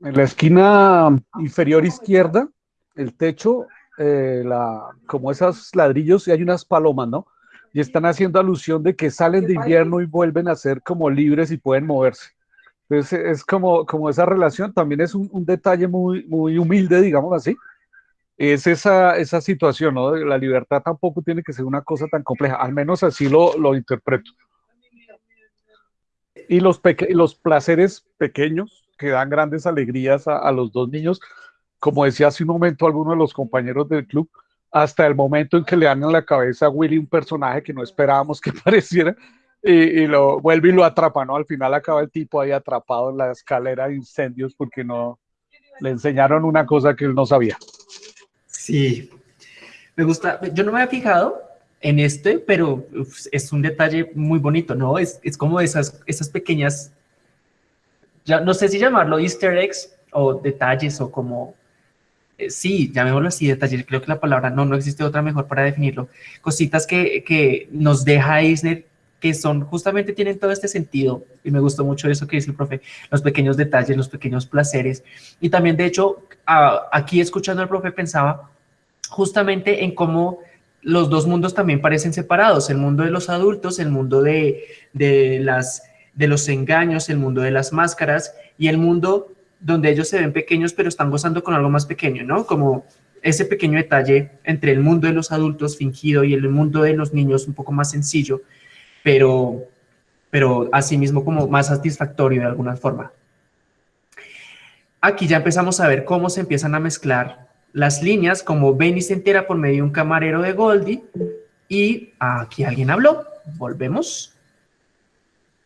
En la esquina inferior izquierda, el techo, eh, la, como esos ladrillos, y hay unas palomas, ¿no? Y están haciendo alusión de que salen de invierno y vuelven a ser como libres y pueden moverse. Entonces es como, como esa relación, también es un, detalle muy, muy humilde, digamos así. Es esa, esa situación, ¿no? La libertad tampoco tiene que ser una cosa tan compleja, al menos así lo, lo interpreto. Y los, los placeres pequeños, que dan grandes alegrías a, los dos niños, como decía hace un momento alguno de los compañeros del club, hasta el momento en que le dan en la cabeza a Willy un personaje que no esperábamos que *laughs* apareciera y, lo vuelve y lo atrapa, ¿no? Al final acaba el tipo ahí atrapado en la escalera de incendios porque no le enseñaron una cosa que él no sabía. Sí, me gusta, yo no me había fijado en este, pero es un detalle muy bonito, ¿no? Es, es como esas, esas pequeñas no sé si llamarlo easter eggs o detalles o como, eh, sí, llamémoslo así, detalles, creo que la palabra no, no existe otra mejor para definirlo, cositas que, que nos deja Eisner que son, justamente tienen todo este sentido, y me gustó mucho eso que dice el profe, los pequeños detalles, los pequeños placeres, y también de hecho, aquí escuchando al profe pensaba justamente en cómo los dos mundos también parecen separados, el mundo de los adultos, el mundo de, de las de los engaños, el mundo de las máscaras y el mundo donde ellos se ven pequeños pero están gozando con algo más pequeño, ¿no? Como ese pequeño detalle entre el mundo de los adultos fingido y el mundo de los niños un poco más sencillo, pero, pero asimismo como más satisfactorio de alguna forma. Aquí ya empezamos a ver cómo se empiezan a mezclar las líneas, como Benny se entera por medio de un camarero de Goldie, y aquí alguien habló. Volvemos.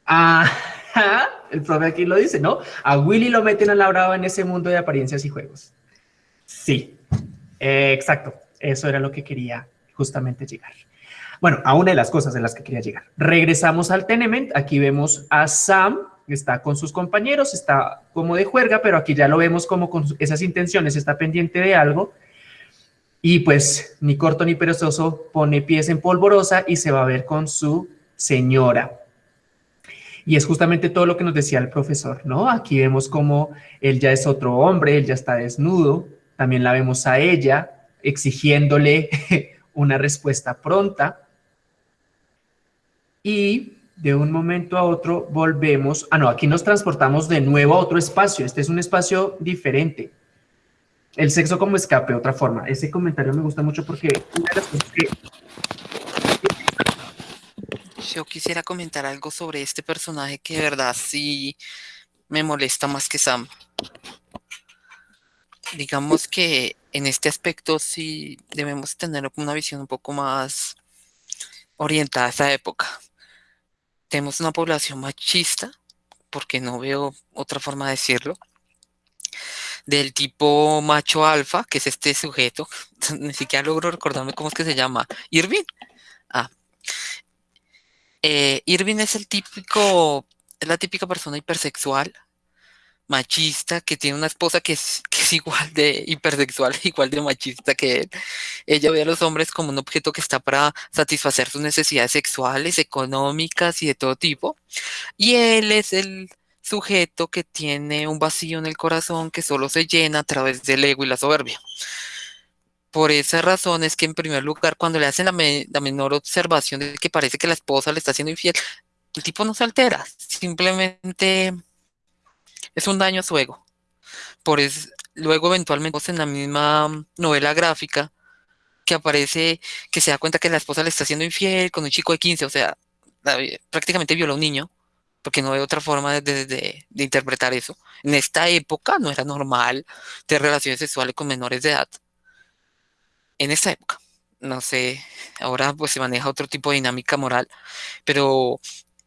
*laughs* El profe aquí lo dice, ¿no? A Willy lo meten a la en ese mundo de apariencias y juegos. Sí, exacto. Eso era lo que quería justamente llegar. Bueno, a una de las cosas en las que quería llegar. Regresamos al tenement. Aquí vemos a Sam, que está con sus compañeros, está como de juerga, pero aquí ya lo vemos como con esas intenciones, está pendiente de algo. Y pues ni corto ni perezoso pone pies en polvorosa y se va a ver con su señora. Y es justamente todo lo que nos decía el profesor, ¿no? Aquí vemos como él ya es otro hombre, él ya está desnudo, también la vemos a ella exigiéndole *laughs* una respuesta pronta. Y de un momento a otro volvemos, ah no, aquí nos transportamos de nuevo a otro espacio, este es un espacio diferente. El sexo como escape, otra forma. Ese comentario me gusta mucho porque una de las cosas que... Yo quisiera comentar algo sobre este personaje que de verdad sí me molesta más que Sam. Digamos que en este aspecto sí debemos tener una visión un poco más orientada a esa época tenemos una población machista, porque no veo otra forma de decirlo, del tipo macho alfa, que es este sujeto, *laughs* ni siquiera logro recordarme cómo es que se llama, Irving. Ah. Eh, Irving es el típico, es la típica persona hipersexual, machista, que tiene una esposa que es, que es igual de hipersexual, *laughs* igual de machista que él. Ella ve a los hombres como un objeto que está para satisfacer sus necesidades sexuales, económicas y de todo tipo. Y él es el sujeto que tiene un vacío en el corazón que solo se llena a través del ego y la soberbia. Por esa razón es que en primer lugar, cuando le hacen la, menor observación de que parece que la esposa le está haciendo infiel, el tipo no se altera, simplemente es un daño a su ego. Por eso, luego eventualmente en la misma novela gráfica que aparece, que se da cuenta que la esposa le está haciendo infiel con un chico de 15, o sea, prácticamente violó a un niño, porque no hay otra forma de, de, interpretar eso. En esta época no era normal tener relaciones sexuales con menores de edad. En esta época, no sé, ahora pues se maneja otro tipo de dinámica moral, pero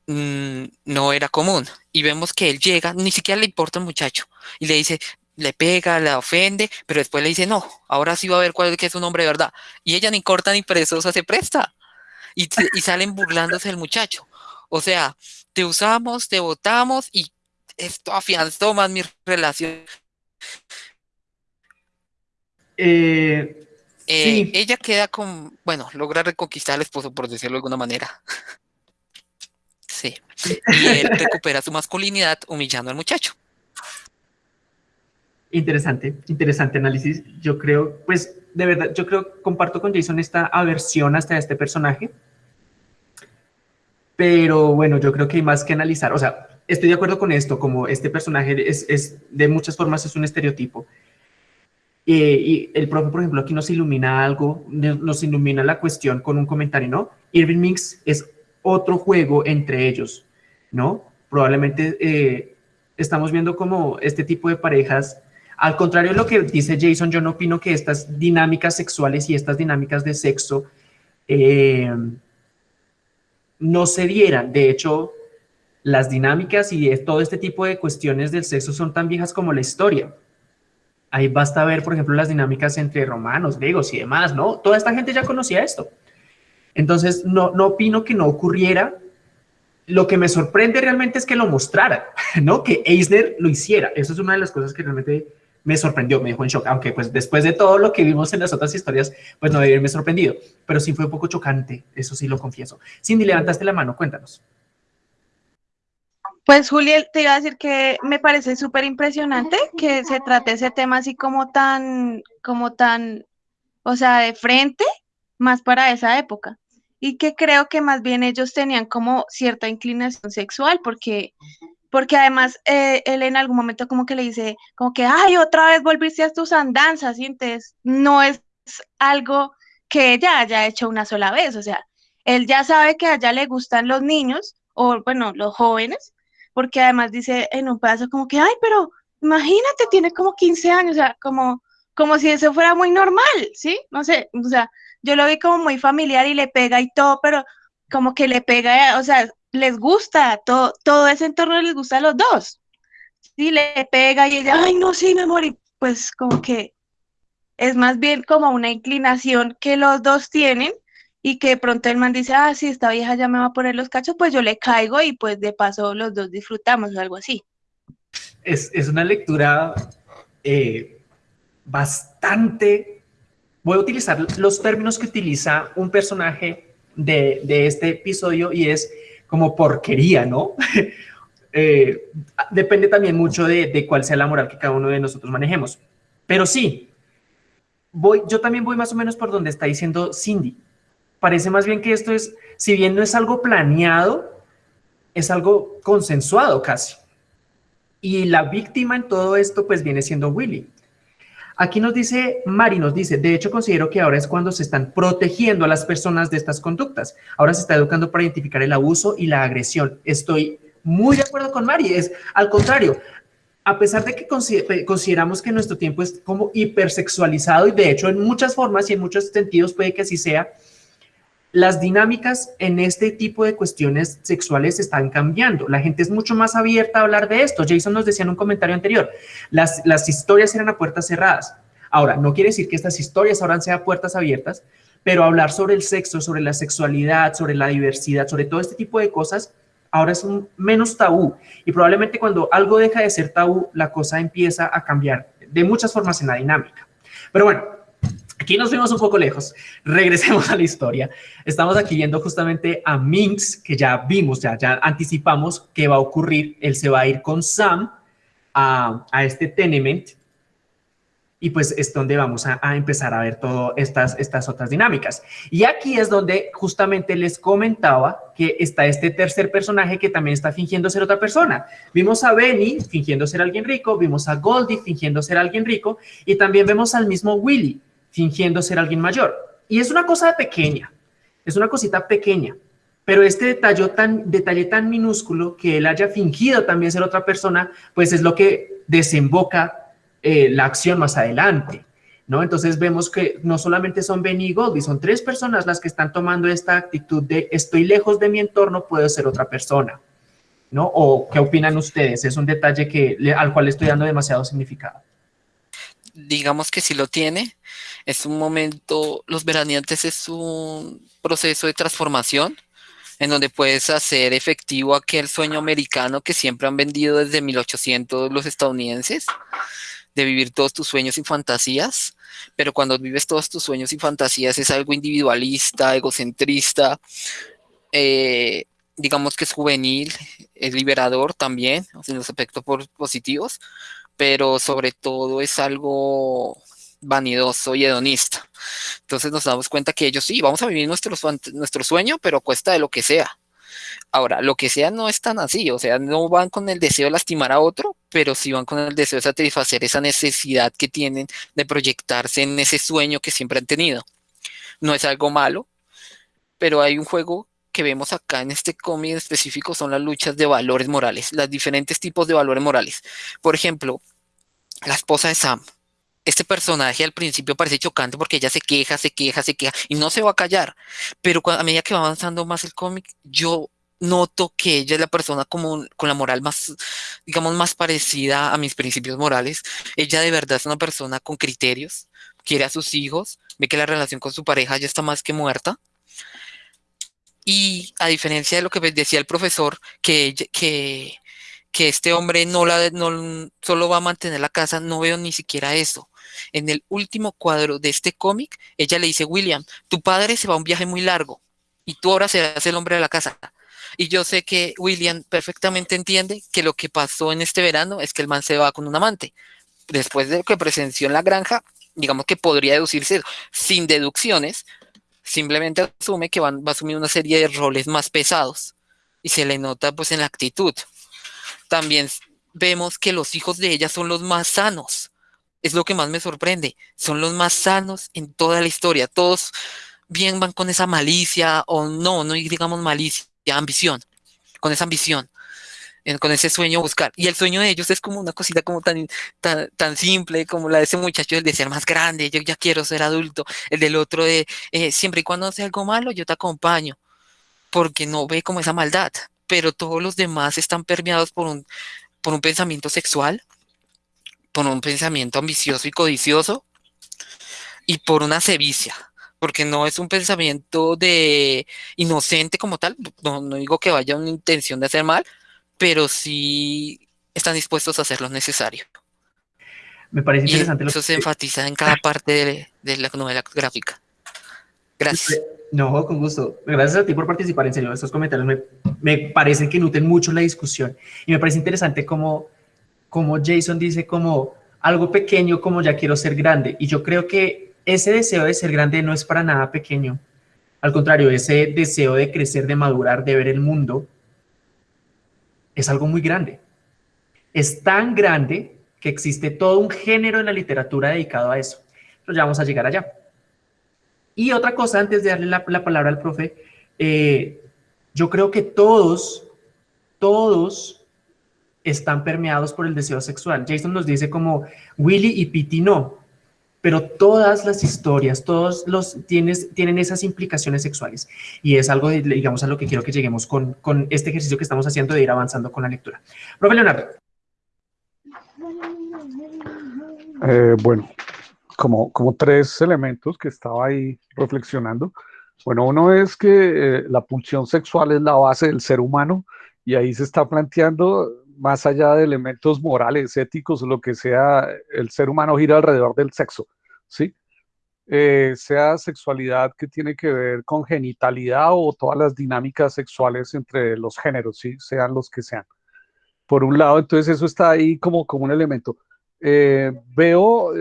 Mm, no era común. Y vemos que él llega, ni siquiera le importa el muchacho, y le dice, le pega, la ofende, pero después le dice, no, ahora sí va a ver cuál es que es un hombre de verdad. Y ella ni corta ni perezosa se presta. Y, y salen burlándose del muchacho. O sea, te usamos, te votamos y esto afianzó más mi relación. Eh, eh, ella queda con, bueno, logra reconquistar al esposo, por decirlo de alguna manera. *laughs* Sí. Y él *laughs* recupera su masculinidad humillando al muchacho. Interesante, interesante análisis. Yo creo, pues, de verdad, yo creo, comparto con Jason esta aversión hasta este personaje. Pero bueno, yo creo que hay más que analizar. O sea, estoy de acuerdo con esto, como este personaje es, es de muchas formas es un estereotipo. Y el profe, por ejemplo, aquí nos ilumina algo, nos ilumina la cuestión con un comentario, ¿no? Irving Mix es otro juego entre ellos, ¿no? Probablemente eh, estamos viendo como este tipo de parejas, al contrario de lo que dice Jason, yo no opino que estas dinámicas sexuales y estas dinámicas de sexo eh, no se dieran. De hecho, las dinámicas y todo este tipo de cuestiones del sexo son tan viejas como la historia. Ahí basta ver, por ejemplo, las dinámicas entre romanos, griegos y demás, ¿no? Toda esta gente ya conocía esto. Entonces, no, no opino que no ocurriera. Lo que me sorprende realmente es que lo mostrara, *laughs* ¿no? Que Eisner lo hiciera. Eso es una de las cosas que realmente me sorprendió, me dejó en shock, aunque pues después de todo lo que vimos en las otras historias, pues no debe haberme sorprendido, pero sí fue un poco chocante, eso sí lo confieso. Cindy, levantaste la mano, cuéntanos. Pues Juliel, te iba a decir que me parece súper impresionante que se trate ese tema así como tan, como tan, o sea, de frente, más para esa época. Y que creo que más bien ellos tenían como cierta inclinación sexual, porque, porque además eh, él en algún momento como que le dice, como que, ay, otra vez volviste a tus andanzas, y entonces no es algo que ella haya hecho una sola vez, o sea, él ya sabe que a ella le gustan los niños, o bueno, los jóvenes, porque además dice en un pedazo como que, ay, pero imagínate, tiene como 15 años, o sea, como, como si eso fuera muy normal, ¿sí? No sé, o sea, yo lo vi como muy familiar y le pega y todo, pero como que le pega, o sea, les gusta, todo, todo ese entorno les gusta a los dos. Sí, le pega y ella, ay, no, sí, me morí. Pues como que es más bien como una inclinación que los dos tienen y que de pronto el man dice, ah, sí, esta vieja ya me va a poner los cachos, pues yo le caigo y pues de paso los dos disfrutamos o algo así. Es, una lectura eh, bastante voy a utilizar los términos que utiliza un personaje de, este episodio y es como porquería, ¿no? *laughs* eh, depende también mucho de, de, cuál sea la moral que cada uno de nosotros manejemos. Pero sí, voy, yo también voy más o menos por donde está diciendo Cindy. Parece más bien que esto es, si bien no es algo planeado, es algo consensuado casi. Y la víctima en todo esto pues viene siendo Willy. Aquí nos dice, Mari nos dice, de hecho considero que ahora es cuando se están protegiendo a las personas de estas conductas. Ahora se está educando para identificar el abuso y la agresión. Estoy muy de acuerdo con Mari, es al contrario. A pesar de que consideramos que nuestro tiempo es como hipersexualizado y de hecho en muchas formas y en muchos sentidos puede que así sea, las dinámicas en este tipo de cuestiones sexuales están cambiando. La gente es mucho más abierta a hablar de esto. Jason nos decía en un comentario anterior, las, historias eran a puertas cerradas. Ahora, no quiere decir que estas historias ahora sean puertas abiertas, pero hablar sobre el sexo, sobre la sexualidad, sobre la diversidad, sobre todo este tipo de cosas, ahora es un menos tabú. Y probablemente cuando algo deja de ser tabú, la cosa empieza a cambiar de muchas formas en la dinámica. Pero bueno, Aquí nos fuimos un poco lejos. Regresemos a la historia. Estamos aquí viendo justamente a Minx, que ya vimos, ya, ya anticipamos que va a ocurrir. Él se va a ir con Sam a, este tenement y pues es donde vamos a, a, empezar a ver todas estas, estas otras dinámicas. Y aquí es donde justamente les comentaba que está este tercer personaje que también está fingiendo ser otra persona. Vimos a Benny fingiendo ser alguien rico, vimos a Goldie fingiendo ser alguien rico y también vemos al mismo Willy fingiendo ser alguien mayor. Y es una cosa pequeña, es una cosita pequeña, pero este detalle tan, minúsculo que él haya fingido también ser otra persona, pues es lo que desemboca eh, la acción más adelante. ¿No? Entonces vemos que no solamente son Benny y Goldie, son tres personas las que están tomando esta actitud de estoy lejos de mi entorno, puedo ser otra persona. ¿No? ¿O qué opinan ustedes? Es un detalle que, al cual estoy dando demasiado significado digamos que sí lo tiene. Es un momento, los veraneantes es un proceso de transformación en donde puedes hacer efectivo aquel sueño americano que siempre han vendido desde 1800 los estadounidenses, de vivir todos tus sueños y fantasías, pero cuando vives todos tus sueños y fantasías es algo individualista, egocentrista, eh, digamos que es juvenil, es liberador también, en los aspectos positivos, pero sobre todo es algo vanidoso y hedonista. Entonces nos damos cuenta que ellos sí, vamos a vivir nuestro, sueño, pero cuesta de lo que sea. Ahora, lo que sea no es tan así, o sea, no van con el deseo de lastimar a otro, pero sí van con el deseo de satisfacer esa necesidad que tienen de proyectarse en ese sueño que siempre han tenido. No es algo malo, pero hay un juego que vemos acá en este cómic específico son las luchas de valores morales, los diferentes tipos de valores morales. Por ejemplo, la esposa de Sam. Este personaje al principio parece chocante porque ella se queja, se queja, se queja y no se va a callar. Pero a medida que va avanzando más el cómic, yo noto que ella es la persona con la moral más, digamos, más parecida a mis principios morales. Ella de verdad es una persona con criterios, quiere a sus hijos, ve que la relación con su pareja ya está más que muerta. Y a diferencia de lo que decía el profesor, que, que que este hombre no, la, no solo va a mantener la casa, no veo ni siquiera eso. En el último cuadro de este cómic, ella le dice, William, tu padre se va a un viaje muy largo y tú ahora serás el hombre de la casa. Y yo sé que William perfectamente entiende que lo que pasó en este verano es que el man se va con un amante. Después de lo que presenció en la granja, digamos que podría deducirse sin deducciones, simplemente asume que van, va a asumir una serie de roles más pesados y se le nota pues en la actitud también vemos que los hijos de ella son los más sanos. Es lo que más me sorprende. Son los más sanos en toda la historia. Todos bien van con esa malicia o no, no digamos malicia, ambición, con esa ambición, con ese sueño buscar. Y el sueño de ellos es como una cosita como tan, tan, simple como la de ese muchacho, el de ser más grande, yo ya quiero ser adulto. El del otro de, eh, siempre y cuando sea algo malo, yo te acompaño, porque no ve como esa maldad pero todos los demás están permeados por un, por un pensamiento sexual, por un pensamiento ambicioso y codicioso y por una sevicia, porque no es un pensamiento de inocente como tal, no, digo que vaya una intención de hacer mal, pero sí están dispuestos a hacer lo necesario. Me parece interesante. eso se enfatiza en cada parte de, de la novela gráfica. Gracias. No, con gusto. Gracias a ti por participar, en serio. Estos comentarios me, me parecen que nutren mucho la discusión. Y me parece interesante como, como Jason dice como algo pequeño como ya quiero ser grande. Y yo creo que ese deseo de ser grande no es para nada pequeño. Al contrario, ese deseo de crecer, de madurar, de ver el mundo, es algo muy grande. Es tan grande que existe todo un género en la literatura dedicado a eso. Pero ya vamos a llegar allá. Y otra cosa, antes de darle la, palabra al profe, eh, yo creo que todos, todos están permeados por el deseo sexual. Jason nos dice como Willy y Pity no, pero todas las historias, todos los tienes, tienen esas implicaciones sexuales. Y es algo, digamos, a lo que quiero que lleguemos con, con este ejercicio que estamos haciendo de ir avanzando con la lectura. Profe Leonardo. Eh, bueno, como, como tres elementos que estaba ahí reflexionando. Bueno, uno es que eh, la pulsión sexual es la base del ser humano y ahí se está planteando, más allá de elementos morales, éticos, lo que sea, el ser humano gira alrededor del sexo, ¿sí? Eh, sea sexualidad que tiene que ver con genitalidad o todas las dinámicas sexuales entre los géneros, ¿sí? Sean los que sean. Por un lado, entonces eso está ahí como, como un elemento. Eh, veo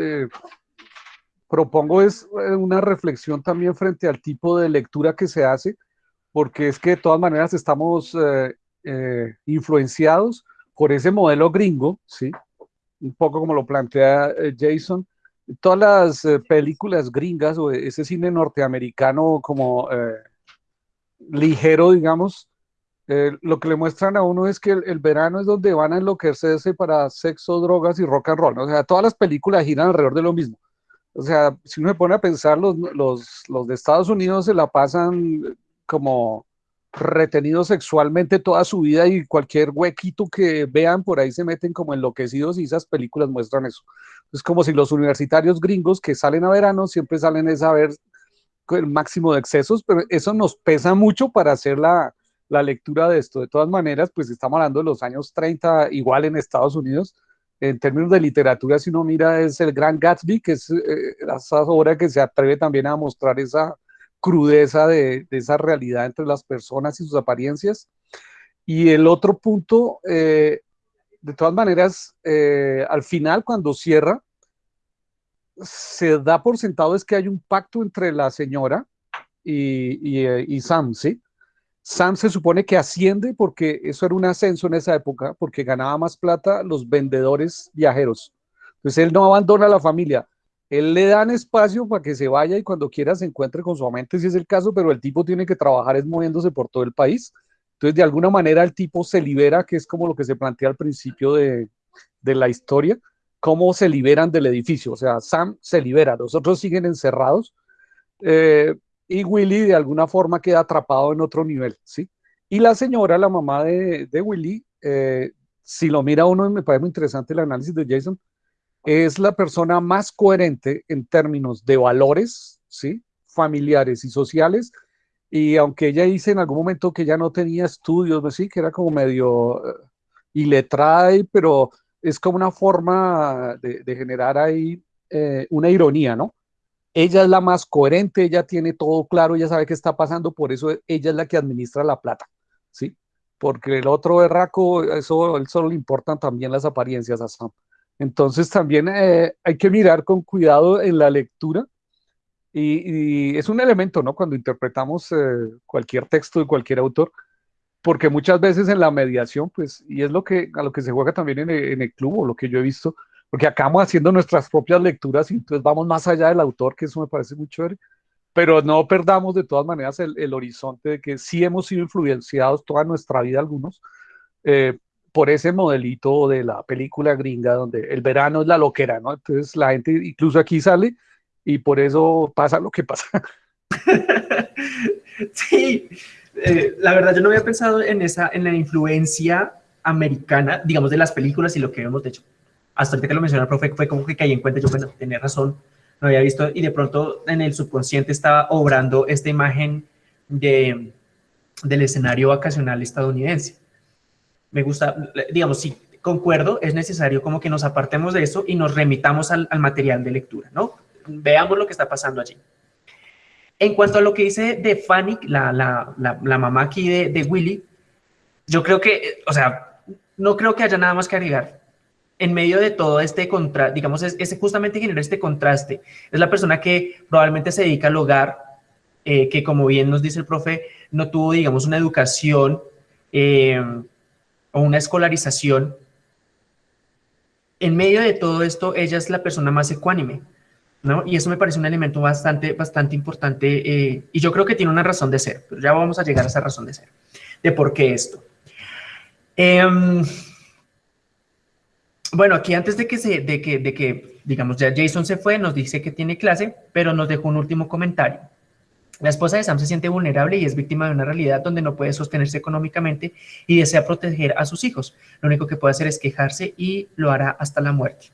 propongo es eh, una reflexión también frente al tipo de lectura que se hace, porque es que de todas maneras estamos eh, eh, influenciados por ese modelo gringo, ¿sí? Un poco como lo plantea Jason. Todas las películas gringas o ese cine norteamericano como ligero, digamos, lo que le muestran a uno es que el, verano es donde van a enloquecerse para sexo, drogas y rock and roll. O sea, todas las películas giran alrededor de lo mismo. O sea, si uno se pone a pensar, los, los, los de Estados Unidos se la pasan como retenidos sexualmente toda su vida y cualquier huequito que vean por ahí se meten como enloquecidos y esas películas muestran eso. Es como si los universitarios gringos que salen a verano siempre salen a ver el máximo de excesos, pero eso nos pesa mucho para hacer la, la lectura de esto. De todas maneras, pues estamos hablando de los años 30, igual en Estados Unidos, en términos de literatura, si uno mira, es el Gran Gatsby, que es eh, esa obra que se atreve también a mostrar esa crudeza de, esa realidad entre las personas y sus apariencias. Y el otro punto, eh, de todas maneras, eh, al final, cuando cierra, se da por sentado es que hay un pacto entre la señora y, y, y Sam, ¿sí? Sam se supone que asciende porque eso era un ascenso en esa época, porque ganaba más plata los vendedores viajeros. Entonces él no abandona a la familia, él le dan espacio para que se vaya y cuando quiera se encuentre con su amante, si es el caso, pero el tipo tiene que trabajar es moviéndose por todo el país. Entonces de alguna manera el tipo se libera, que es como lo que se plantea al principio de, de la historia, cómo se liberan del edificio. O sea, Sam se libera, los otros siguen encerrados. Eh, y Willy de alguna forma queda atrapado en otro nivel, ¿sí? Y la señora, la mamá de, de Willy, eh, si lo mira uno, me parece muy interesante el análisis de Jason, es la persona más coherente en términos de valores, ¿sí? Familiares y sociales, y aunque ella dice en algún momento que ya no tenía estudios, ¿sí? Que era como medio uh, iletrada, pero es como una forma de, de generar ahí eh, una ironía, ¿no? Ella es la más coherente, ella tiene todo claro, ella sabe qué está pasando, por eso ella es la que administra la plata, ¿sí? Porque el otro berraco, eso él solo le importan también las apariencias a Sam. Entonces también eh, hay que mirar con cuidado en la lectura y, es un elemento, ¿no? Cuando interpretamos eh, cualquier texto de cualquier autor, porque muchas veces en la mediación, pues, y es lo que, a lo que se juega también en en el club o lo que yo he visto, porque acabamos haciendo nuestras propias lecturas y entonces vamos más allá del autor, que eso me parece muy chévere, pero no perdamos de todas maneras el, horizonte de que sí hemos sido influenciados toda nuestra vida algunos eh, por ese modelito de la película gringa donde el verano es la loquera, ¿no? Entonces la gente incluso aquí sale y por eso pasa lo que pasa. *laughs* sí, eh, la verdad yo no había pensado en esa, en la influencia americana, digamos, de las películas y lo que hemos hecho hasta ahorita que lo mencionó el profe, fue como que caí en cuenta, yo, bueno, tenía razón, no había visto, y de pronto en el subconsciente estaba obrando esta imagen de, del escenario vacacional estadounidense. Me gusta, digamos, sí, concuerdo, es necesario como que nos apartemos de eso y nos remitamos al, al material de lectura, ¿no? Veamos lo que está pasando allí. En cuanto a lo que dice de Fanny, la, la, la, mamá aquí de, de, Willy, yo creo que, o sea, no creo que haya nada más que agregar. En medio de todo este contraste, digamos, es, justamente genera este contraste. Es la persona que probablemente se dedica al hogar, eh, que como bien nos dice el profe, no tuvo, digamos, una educación eh, o una escolarización. En medio de todo esto, ella es la persona más ecuánime ¿no? Y eso me parece un elemento bastante, bastante importante eh, y yo creo que tiene una razón de ser, pero ya vamos a llegar a esa razón de ser, de por qué esto. Bueno, aquí antes de que, se, de, que, de que, digamos, ya Jason se fue, nos dice que tiene clase, pero nos dejó un último comentario. La esposa de Sam se siente vulnerable y es víctima de una realidad donde no puede sostenerse económicamente y desea proteger a sus hijos. Lo único que puede hacer es quejarse y lo hará hasta la muerte.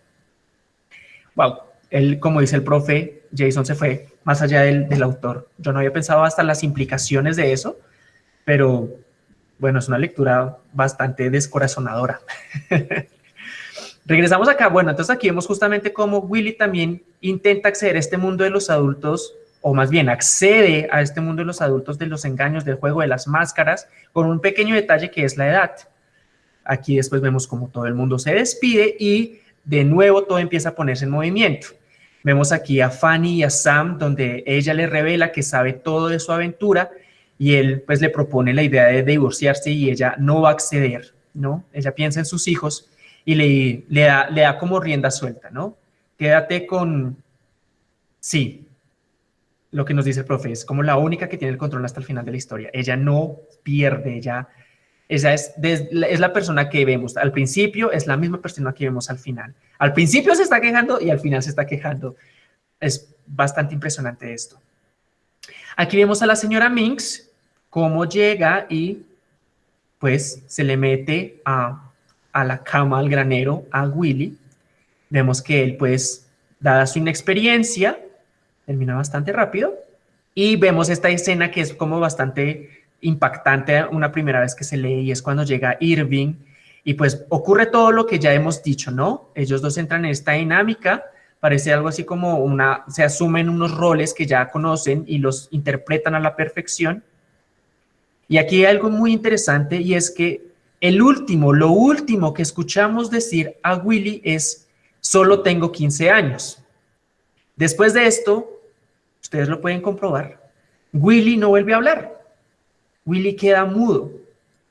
Wow, él, como dice el profe, Jason se fue más allá del, autor. Yo no había pensado hasta las implicaciones de eso, pero bueno, es una lectura bastante descorazonadora. *laughs* Regresamos acá. Bueno, entonces aquí vemos justamente cómo Willy también intenta acceder a este mundo de los adultos, o más bien accede a este mundo de los adultos de los engaños, del juego de las máscaras, con un pequeño detalle que es la edad. Aquí después vemos cómo todo el mundo se despide y de nuevo todo empieza a ponerse en movimiento. Vemos aquí a Fanny y a Sam, donde ella le revela que sabe todo de su aventura y él pues le propone la idea de divorciarse y ella no va a acceder, ¿no? Ella piensa en sus hijos y le, le, da, le da como rienda suelta, ¿no? Quédate con... Sí, lo que nos dice el profe, es como la única que tiene el control hasta el final de la historia. Ella no pierde, ella, esa es, es la persona que vemos al principio, es la misma persona que vemos al final. Al principio se está quejando y al final se está quejando. Es bastante impresionante esto. Aquí vemos a la señora Minx, cómo llega y pues se le mete a, a la cama, al granero, a Willy. Vemos que él pues, dada su inexperiencia, termina bastante rápido. Y vemos esta escena que es como bastante impactante una primera vez que se lee y es cuando llega Irving y pues ocurre todo lo que ya hemos dicho, ¿no? Ellos dos entran en esta dinámica, parece algo así como una, se asumen unos roles que ya conocen y los interpretan a la perfección. Y aquí hay algo muy interesante y es que el último, lo último que escuchamos decir a Willy es, solo tengo 15 años. Después de esto, ustedes lo pueden comprobar, Willy no vuelve a hablar. Willy queda mudo.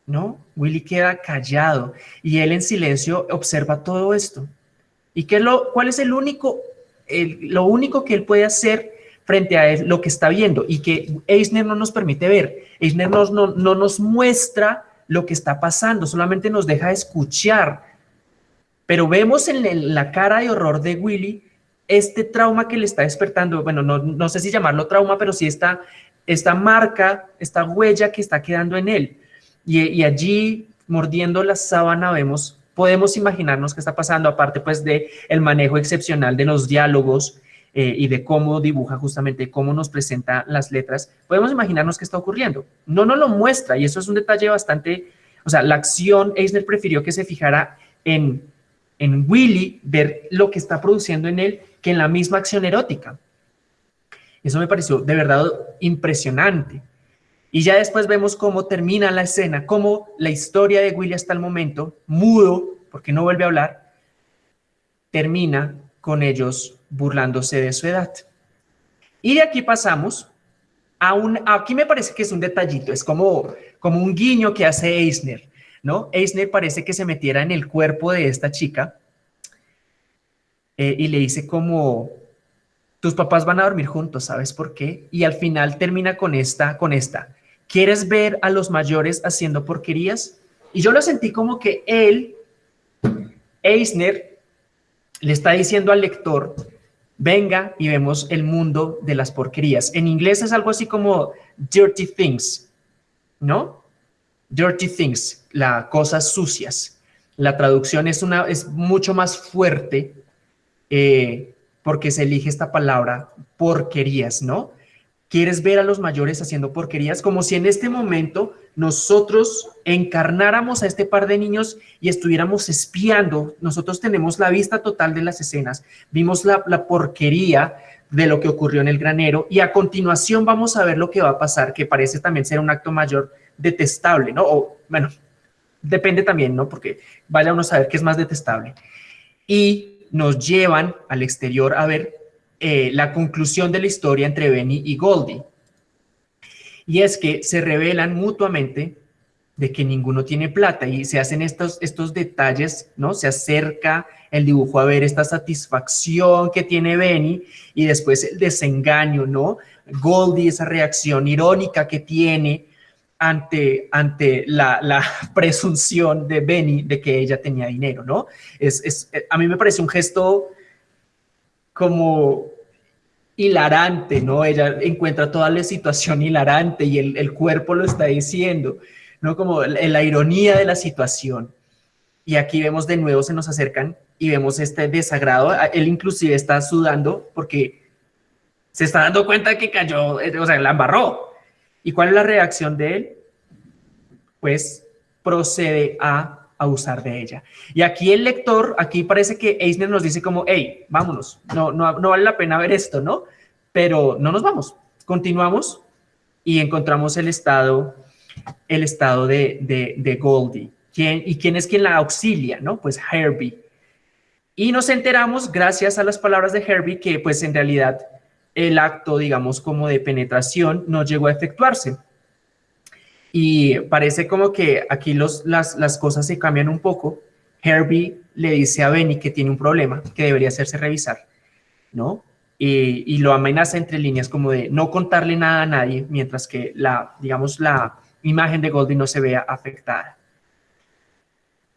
¿no? Willy queda callado y él en silencio observa todo esto. ¿Y qué lo, cuál es el único, lo único que él puede hacer frente a lo que está viendo y que Eisner no nos permite ver? Eisner no, no nos muestra lo que está pasando, solamente nos deja escuchar. Pero vemos en la cara de horror de Willy este trauma que le está despertando, bueno, no, no sé si llamarlo trauma, pero sí esta, esta marca, esta huella que está quedando en él. Y, allí, mordiendo la sábana, vemos, podemos imaginarnos qué está pasando, aparte pues de el manejo excepcional de los diálogos eh, y de cómo dibuja justamente, cómo nos presenta las letras, podemos imaginarnos qué está ocurriendo. No nos lo muestra y eso es un detalle bastante, o sea, la acción, Eisner prefirió que se fijara en, en Willy, ver lo que está produciendo en él, que en la misma acción erótica. Eso me pareció de verdad impresionante. Y ya después vemos cómo termina la escena, cómo la historia de Willy hasta el momento, mudo, porque no vuelve a hablar, termina con ellos burlándose de su edad. Y de aquí pasamos a un, aquí me parece que es un detallito, es como, como un guiño que hace Eisner, ¿no? Eisner parece que se metiera en el cuerpo de esta chica eh, y le dice como, tus papás van a dormir juntos, ¿sabes por qué? Y al final termina con esta, con esta, ¿Quieres ver a los mayores haciendo porquerías? Y yo lo sentí como que él, Eisner, le está diciendo al lector, venga y vemos el mundo de las porquerías. En inglés es algo así como dirty things, ¿no? Dirty things, las cosas sucias. La traducción es, una, es mucho más fuerte eh, porque se elige esta palabra porquerías, ¿no? Quieres ver a los mayores haciendo porquerías, como si en este momento nosotros encarnáramos a este par de niños y estuviéramos espiando. Nosotros tenemos la vista total de las escenas, vimos la, porquería de lo que ocurrió en el granero y a continuación vamos a ver lo que va a pasar, que parece también ser un acto mayor detestable, ¿no? O, bueno, depende también, ¿no? Porque vaya uno a saber qué es más detestable. Y nos llevan al exterior a ver eh, la conclusión de la historia entre Benny y Goldie. Y es que se revelan mutuamente de que ninguno tiene plata y se hacen estos, estos detalles, ¿no? Se acerca el dibujo a ver esta satisfacción que tiene Benny y después el desengaño, ¿no? Goldie, esa reacción irónica que tiene ante, ante la, *laughs* presunción de Benny de que ella tenía dinero, ¿no? Es, a mí me parece un gesto como hilarante, ¿no? Ella encuentra toda la situación hilarante y el, cuerpo lo está diciendo, ¿no? Como la, ironía de la situación. Y aquí vemos de nuevo, se nos acercan y vemos este desagrado. Él inclusive está sudando porque se está dando cuenta que cayó, o sea, la embarró. ¿Y cuál es la reacción de él? Pues procede a abusar de ella. Y aquí el lector, aquí parece que Eisner nos dice como, hey, vámonos, no, no, no vale la pena ver esto, ¿no? Pero no nos vamos, continuamos y encontramos el estado, el estado de, de, de Goldie. ¿Quién, ¿Y quién es quien la auxilia, no? Pues Herbie. Y nos enteramos, gracias a las palabras de Herbie, que pues en realidad el acto, digamos, como de penetración no llegó a efectuarse. Y parece como que aquí los, las, las cosas se cambian un poco. Herbie le dice a Benny que tiene un problema, que debería hacerse revisar, ¿no? Y, y, lo amenaza entre líneas como de no contarle nada a nadie, mientras que la, digamos, la imagen de Goldie no se vea afectada.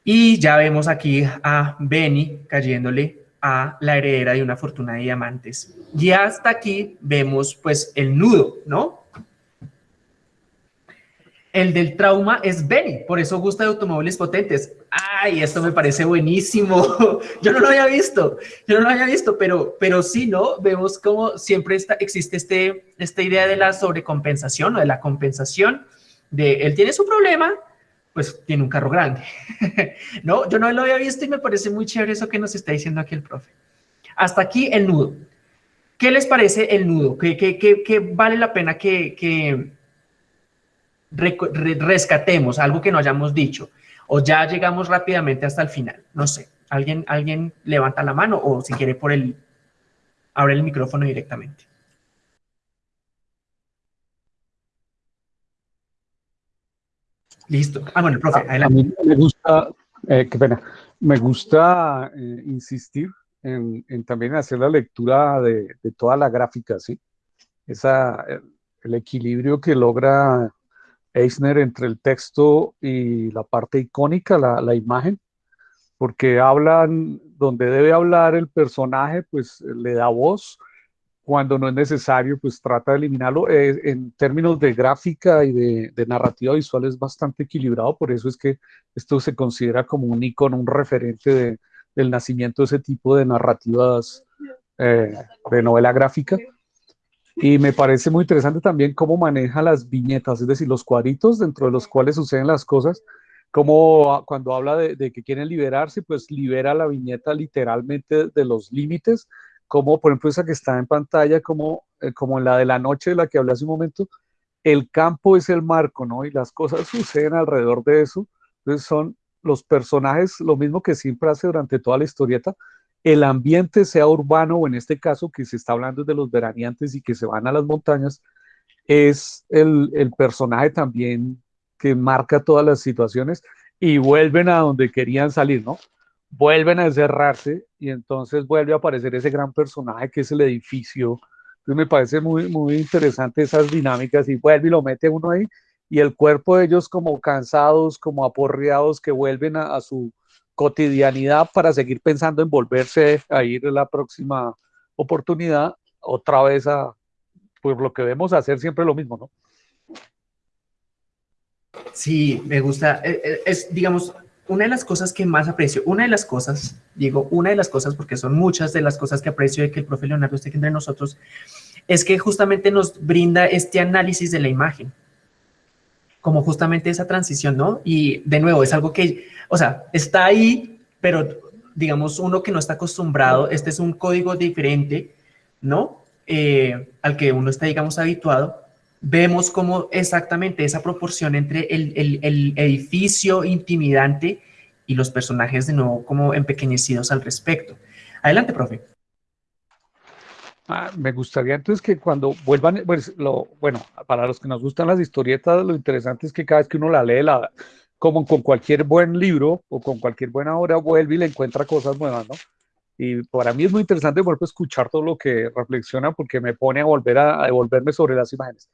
Y ya vemos aquí a Benny cayéndole a la heredera de una fortuna de diamantes. Y hasta aquí vemos pues el nudo, ¿no? El del trauma es Benny, por eso gusta de automóviles potentes. Ay, esto me parece buenísimo. *laughs* Yo no lo había visto, yo no lo había visto, pero, pero sí, ¿no? Vemos cómo siempre está, existe este, esta idea de la sobrecompensación o de la compensación, de él tiene su problema, pues tiene un carro grande. *laughs* no, yo no lo había visto y me parece muy chévere eso que nos está diciendo aquí el profe. Hasta aquí el nudo. ¿Qué les parece el nudo? ¿Qué, qué, qué, vale la pena que rescatemos algo que no hayamos dicho o ya llegamos rápidamente hasta el final. No sé, alguien, alguien levanta la mano o si quiere por el, abre el micrófono directamente. Listo. Ah, bueno, el profe, adelante. A mí me gusta, eh, qué pena, me gusta eh, insistir en, también hacer la lectura de, toda la gráfica, ¿sí? Esa, el equilibrio que logra Eisner entre el texto y la parte icónica, la, imagen, porque hablan donde debe hablar el personaje, pues le da voz, cuando no es necesario, pues trata de eliminarlo. Eh, en términos de gráfica y de, narrativa visual es bastante equilibrado, por eso es que esto se considera como un icono, un referente del nacimiento de ese tipo de narrativas eh, de novela gráfica. Y me parece muy interesante también cómo maneja las viñetas, es decir, los cuadritos dentro de los cuales suceden las cosas, como cuando habla de, que quieren liberarse, pues libera la viñeta literalmente de los límites, como por ejemplo esa que está en pantalla, como, eh, como en la de la noche de la que hablé hace un momento, el campo es el marco, ¿no? Y las cosas suceden alrededor de eso. Entonces son los personajes, lo mismo que siempre hace durante toda la historieta, el ambiente sea urbano o en este caso que se está hablando de los veraneantes y que se van a las montañas, es el, personaje también que marca todas las situaciones y vuelven a donde querían salir, ¿no? Vuelven a encerrarse y entonces vuelve a aparecer ese gran personaje que es el edificio. Entonces me parece muy, muy interesante esas dinámicas y vuelve y lo mete uno ahí y el cuerpo de ellos como cansados, como aporreados que vuelven a su, cotidianidad para seguir pensando en volverse a ir la próxima oportunidad otra vez a, pues lo que debemos hacer siempre lo mismo, ¿no? Sí, me gusta. Eh, eh, es, digamos, una de las cosas que más aprecio, una de las cosas, digo, una de las cosas, porque son muchas de las cosas que aprecio de que el profe Leonardo esté entre nosotros, es que justamente nos brinda este análisis de la imagen, como justamente esa transición, ¿no? Y de nuevo, es algo que, o sea, está ahí, pero digamos, uno que no está acostumbrado, este es un código diferente, ¿no? Eh, al que uno está, digamos, habituado, vemos como exactamente esa proporción entre el edificio intimidante y los personajes de nuevo como empequeñecidos al respecto. Adelante, profe. Ah, me gustaría entonces que cuando vuelvan, pues, lo, bueno, para los que nos gustan las historietas, lo interesante es que cada vez que uno la lee, la, como con cualquier buen libro o con cualquier buena obra, vuelve y le encuentra cosas nuevas, ¿no? Y para mí es muy interesante volver a escuchar todo lo que reflexiona porque me pone a volver a, devolverme sobre las imágenes.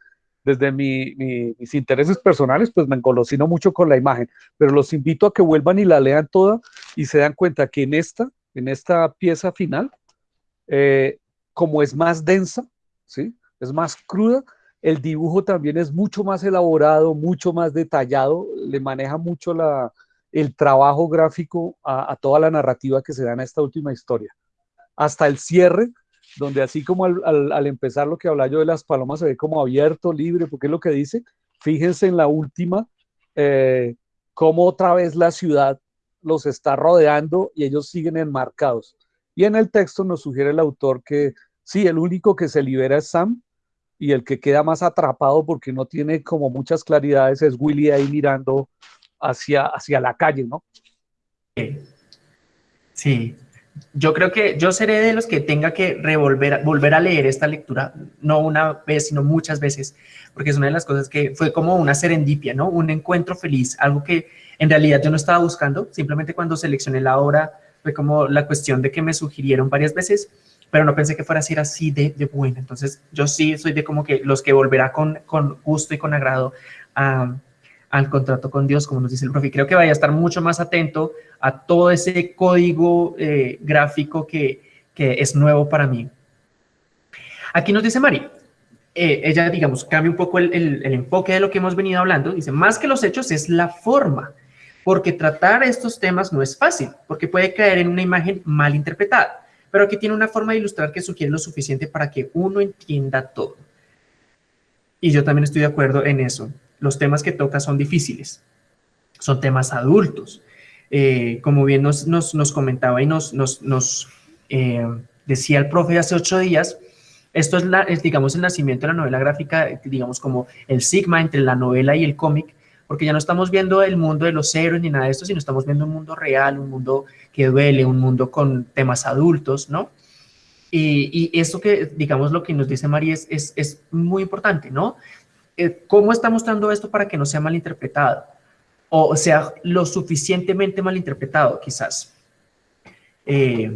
Desde mi, mis intereses personales, pues me engolosino mucho con la imagen, pero los invito a que vuelvan y la lean toda y se dan cuenta que en esta, en esta pieza final, eh, como es más densa, ¿sí? es más cruda, el dibujo también es mucho más elaborado, mucho más detallado, le maneja mucho el trabajo gráfico a, toda la narrativa que se da en esta última historia. Hasta el cierre, donde así como al, empezar lo que habla yo de las palomas se ve como abierto, libre, porque es lo que dice, fíjense en la última, eh, cómo otra vez la ciudad los está rodeando y ellos siguen enmarcados. Y en el texto nos sugiere el autor que sí, el único que se libera es Sam y el que queda más atrapado porque no tiene como muchas claridades es Willy ahí mirando hacia, hacia la calle, ¿no? Sí, yo creo que yo seré de los que tenga que revolver, volver a leer esta lectura, no una vez, sino muchas veces, porque es una de las cosas que fue como una serendipia, ¿no? Un encuentro feliz, algo que en realidad yo no estaba buscando, simplemente cuando seleccioné la obra fue como la cuestión de que me sugirieron varias veces, pero no pensé que fuera a ser así de, de buena. Entonces, yo sí soy de como que los que volverá con, con gusto y con agrado al contrato con Dios, como nos dice el profe. Creo que vaya a estar mucho más atento a todo ese código eh, gráfico que, que, es nuevo para mí. Aquí nos dice Mari, eh, ella, digamos, cambia un poco el, el, el enfoque de lo que hemos venido hablando. Dice, más que los hechos es la forma porque tratar estos temas no es fácil, porque puede caer en una imagen mal interpretada, pero aquí tiene una forma de ilustrar que sugiere lo suficiente para que uno entienda todo. Y yo también estoy de acuerdo en eso. Los temas que toca son difíciles, son temas adultos. Eh, como bien nos, nos, comentaba y nos, nos, eh, decía el profe hace ocho días, esto es, la, es, digamos, el nacimiento de la novela gráfica, digamos, como el sigma entre la novela y el cómic, porque ya no estamos viendo el mundo de los héroes ni nada de esto, sino estamos viendo un mundo real, un mundo que duele, un mundo con temas adultos, ¿no? Y, y esto que, digamos, lo que nos dice María es, es, muy importante, ¿no? Eh, ¿Cómo está mostrando esto para que no sea malinterpretado? O sea, lo suficientemente malinterpretado, quizás. Eh,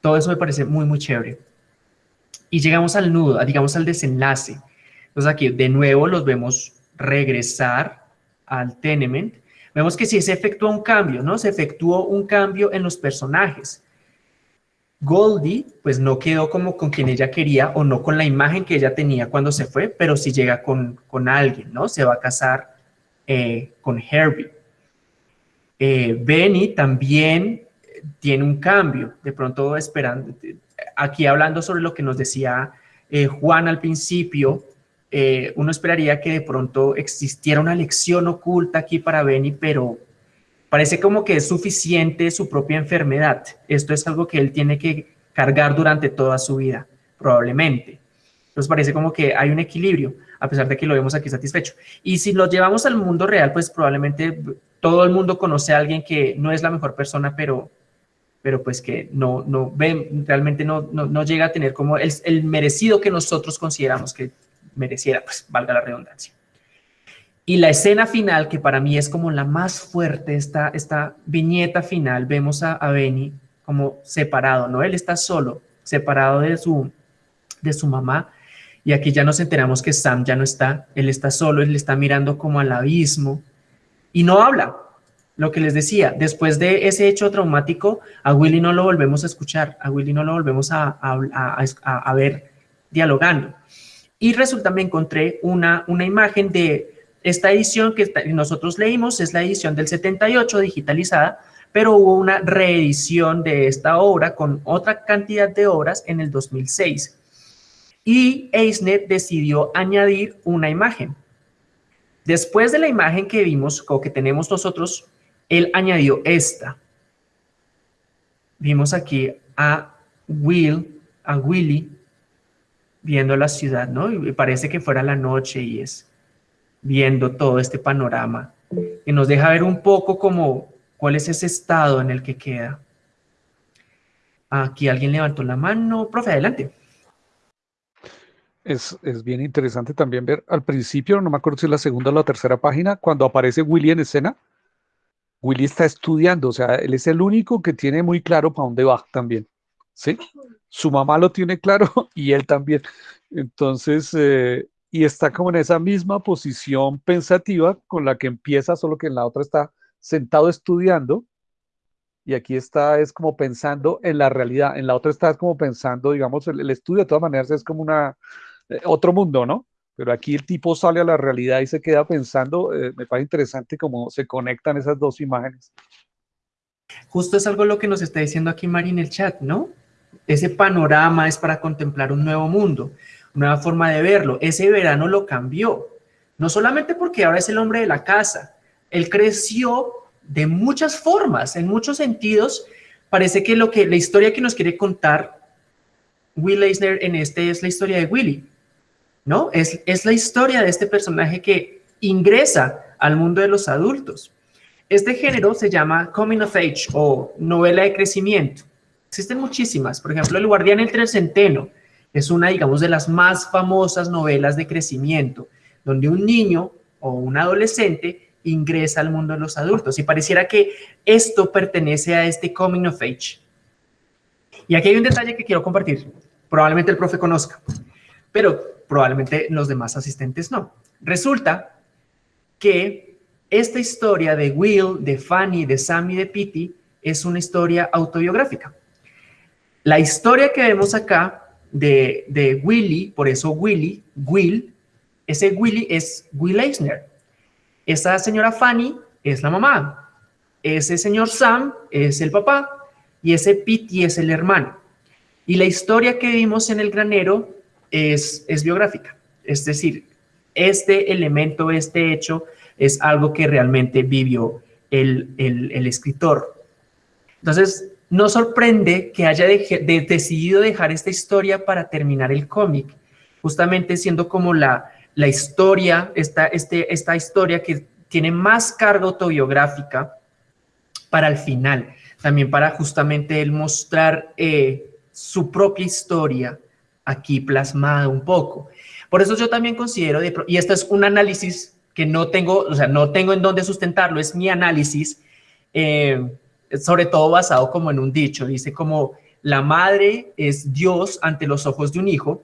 todo eso me parece muy, muy chévere. Y llegamos al nudo, digamos al desenlace. Entonces aquí de nuevo los vemos regresar al tenement, vemos que sí se efectuó un cambio, ¿no? Se efectuó un cambio en los personajes. Goldie, pues no quedó como con quien ella quería o no con la imagen que ella tenía cuando se fue, pero sí llega con, con alguien, ¿no? Se va a casar eh, con Herbie. Eh, Benny también tiene un cambio, de pronto esperando, aquí hablando sobre lo que nos decía eh, Juan al principio, eh, uno esperaría que de pronto existiera una lección oculta aquí para Benny, pero parece como que es suficiente su propia enfermedad. Esto es algo que él tiene que cargar durante toda su vida, probablemente. Entonces parece como que hay un equilibrio, a pesar de que lo vemos aquí satisfecho. Y si lo llevamos al mundo real, pues probablemente todo el mundo conoce a alguien que no es la mejor persona, pero, pero pues que no, no realmente no, no, llega a tener como el, el merecido que nosotros consideramos que mereciera, pues valga la redundancia. Y la escena final, que para mí es como la más fuerte, esta, esta viñeta final, vemos a, a Benny como separado, ¿no? Él está solo, separado de su, de su mamá, y aquí ya nos enteramos que Sam ya no está, él está solo, él está mirando como al abismo, y no habla, lo que les decía, después de ese hecho traumático, a Willy no lo volvemos a escuchar, a Willy no lo volvemos a, a, a ver dialogando. Y resulta, me encontré una, una imagen de esta edición que nosotros leímos, es la edición del 78 digitalizada, pero hubo una reedición de esta obra con otra cantidad de obras en el 2006. y Eisner decidió añadir una imagen. Después de la imagen que vimos, o que tenemos nosotros, él añadió esta. Vimos aquí a Will, a Willy, viendo la ciudad, ¿no? Y parece que fuera la noche y es viendo todo este panorama. Y nos deja ver un poco como cuál es ese estado en el que queda. Aquí alguien levantó la mano. Profe, adelante. Es, bien interesante también ver al principio, no me acuerdo si es la segunda o la tercera página, cuando aparece Willy en escena. Willy está estudiando, o sea, él es el único que tiene muy claro para dónde va también. ¿Sí? Su mamá lo tiene claro *laughs* y él también. Entonces, eh, y está como en esa misma posición pensativa con la que empieza, solo que en la otra está sentado estudiando y aquí está, es como pensando en la realidad, en la otra está como pensando, digamos, el, estudio de todas maneras es como una, eh, otro mundo, ¿no? Pero aquí el tipo sale a la realidad y se queda pensando, eh, me parece interesante cómo se conectan esas dos imágenes. Justo es algo lo que nos está diciendo aquí Mari en el chat, ¿no? Ese panorama es para contemplar un nuevo mundo, nueva forma de verlo. Ese verano lo cambió, no solamente porque ahora es el hombre de la casa, él creció de muchas formas, en muchos sentidos. Parece que lo que la historia que nos quiere contar Will Eisner en este es la historia de Willy, ¿no? Es, es la historia de este personaje que ingresa al mundo de los adultos. Este género se llama Coming of Age o novela de crecimiento. Existen muchísimas. Por ejemplo, El Guardián entre el Centeno es una, digamos, de las más famosas novelas de crecimiento, donde un niño o un adolescente ingresa al mundo de los adultos. Y pareciera que esto pertenece a este coming of age. Y aquí hay un detalle que quiero compartir. Probablemente el profe conozca, pero probablemente los demás asistentes no. Resulta que esta historia de Will, de Fanny, de Sammy, de Pitty es una historia autobiográfica. La historia que vemos acá de, Willy, por eso Willy, Will, ese Willy es Will Eisner. Esa señora Fanny es la mamá, ese señor Sam es el papá y ese Pete es el hermano. Y la historia que vimos en el granero es, es biográfica, es decir, este elemento, este hecho es algo que realmente vivió el, escritor. Entonces, no sorprende que haya decidido dejar esta historia para terminar el cómic, justamente siendo como la, historia, esta, este, esta historia que tiene más carga autobiográfica para el final, también para justamente él mostrar eh, su propia historia aquí plasmada un poco. Por eso yo también considero, y esto es un análisis que no tengo, o sea, no tengo en dónde sustentarlo, es mi análisis, eh, sobre todo basado como en un dicho, dice como la madre es Dios ante los ojos de un hijo,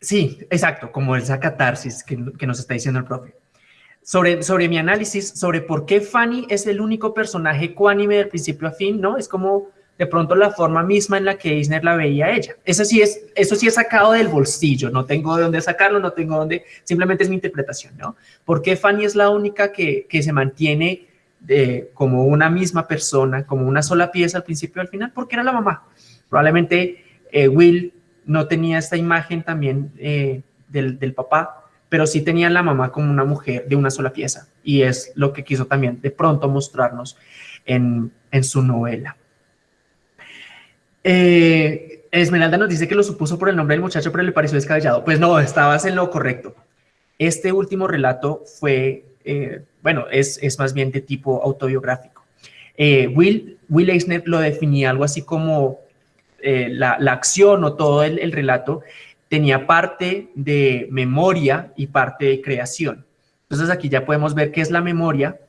Sí, exacto, como esa catarsis que, nos está diciendo el profe. Sobre, sobre mi análisis, sobre por qué Fanny es el único personaje cuánime del principio a fin, ¿no? Es como de pronto la forma misma en la que Eisner la veía a ella. Eso sí es, eso sí es sacado del bolsillo, no tengo de dónde sacarlo, no tengo dónde, simplemente es mi interpretación, ¿no? ¿Por qué Fanny es la única que, que se mantiene de, como una misma persona, como una sola pieza al principio y al final? Porque era la mamá. Probablemente eh, Will no tenía esta imagen también eh, del, papá, pero sí tenía la mamá como una mujer de una sola pieza. Y es lo que quiso también de pronto mostrarnos en, su novela. Eh, Esmeralda nos dice que lo supuso por el nombre del muchacho, pero le pareció descabellado. Pues no, estabas en lo correcto. Este último relato fue, eh, bueno, es, es, más bien de tipo autobiográfico. Will, Will Eisner lo definía algo así como eh, la, acción o todo el, relato tenía parte de memoria y parte de creación. Entonces aquí ya podemos ver qué es la memoria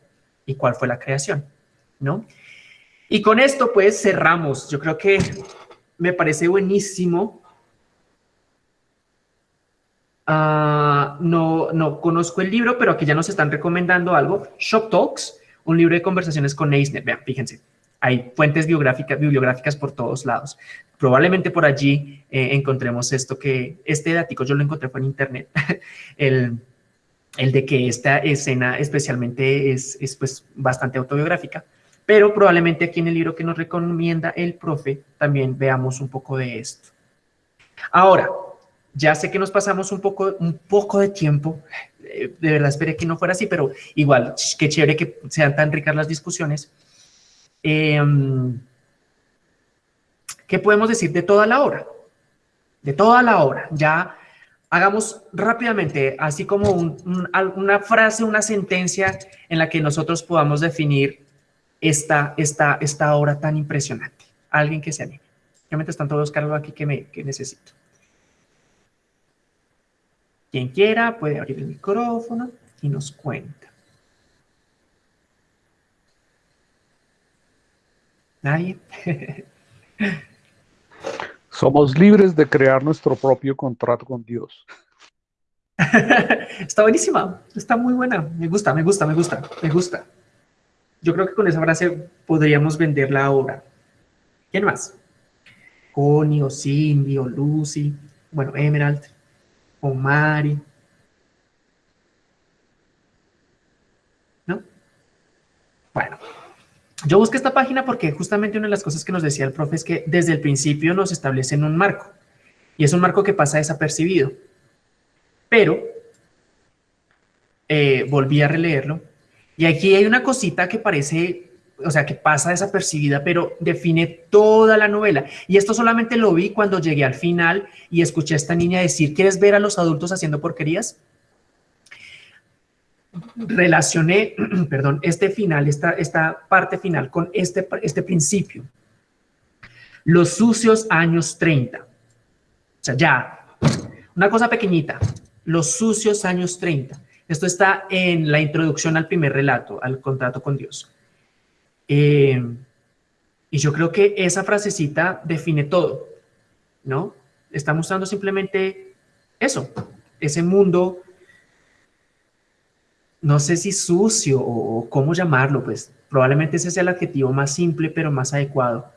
y cuál fue la creación, ¿no? Y con esto pues cerramos. Yo creo que me parece buenísimo. Ah, no, no conozco el libro, pero aquí ya nos están recomendando algo. Shop Talks, un libro de conversaciones con Eisner. Vean, fíjense hay fuentes biográficas, bibliográficas por todos lados. Probablemente por allí eh, encontremos esto que, este dato yo lo encontré fue en internet, *laughs* el, el, de que esta escena especialmente es, es pues bastante autobiográfica, pero probablemente aquí en el libro que nos recomienda el profe también veamos un poco de esto. Ahora, ya sé que nos pasamos un poco, un poco de tiempo, eh, de verdad esperé que no fuera así, pero igual, qué chévere que sean tan ricas las discusiones. Em, ¿Qué podemos decir de toda la obra? De toda la obra. Ya hagamos rápidamente, así como una frase, una sentencia en la que nosotros podamos definir esta, esta, esta obra tan impresionante. Alguien que se anime. Obviamente están todos cargos aquí que, me, que necesito. Quien quiera puede abrir el micrófono y nos cuenta. ¿Nadie? *laughs* Somos libres de crear nuestro propio contrato con Dios. *laughs* está buenísima, está muy buena. Me gusta, me gusta, me gusta, me gusta. Yo creo que con esa frase podríamos vender la obra. ¿Quién más? Connie o Cindy o Lucy, bueno, Emerald o Mari. ¿No? Bueno, yo busqué esta página porque justamente una de las cosas que nos decía el profe es que desde el principio nos establecen un marco y es un marco que pasa desapercibido. Pero eh, volví a releerlo y aquí hay una cosita que parece, o sea, que pasa desapercibida, pero define toda la novela. Y esto solamente lo vi cuando llegué al final y escuché a esta niña decir, ¿quieres ver a los adultos haciendo porquerías? relacioné, *clears throat* perdón, este final, esta, esta parte final con este, este principio. Los sucios años 30. O sea, ya, una cosa pequeñita, los sucios años 30. Esto está en la introducción al primer relato, al contrato con Dios. Eh, y yo creo que esa frasecita define todo, ¿no? Está mostrando simplemente eso, ese mundo no sé si sucio o, cómo llamarlo, pues probablemente ese sea el adjetivo más simple pero más adecuado.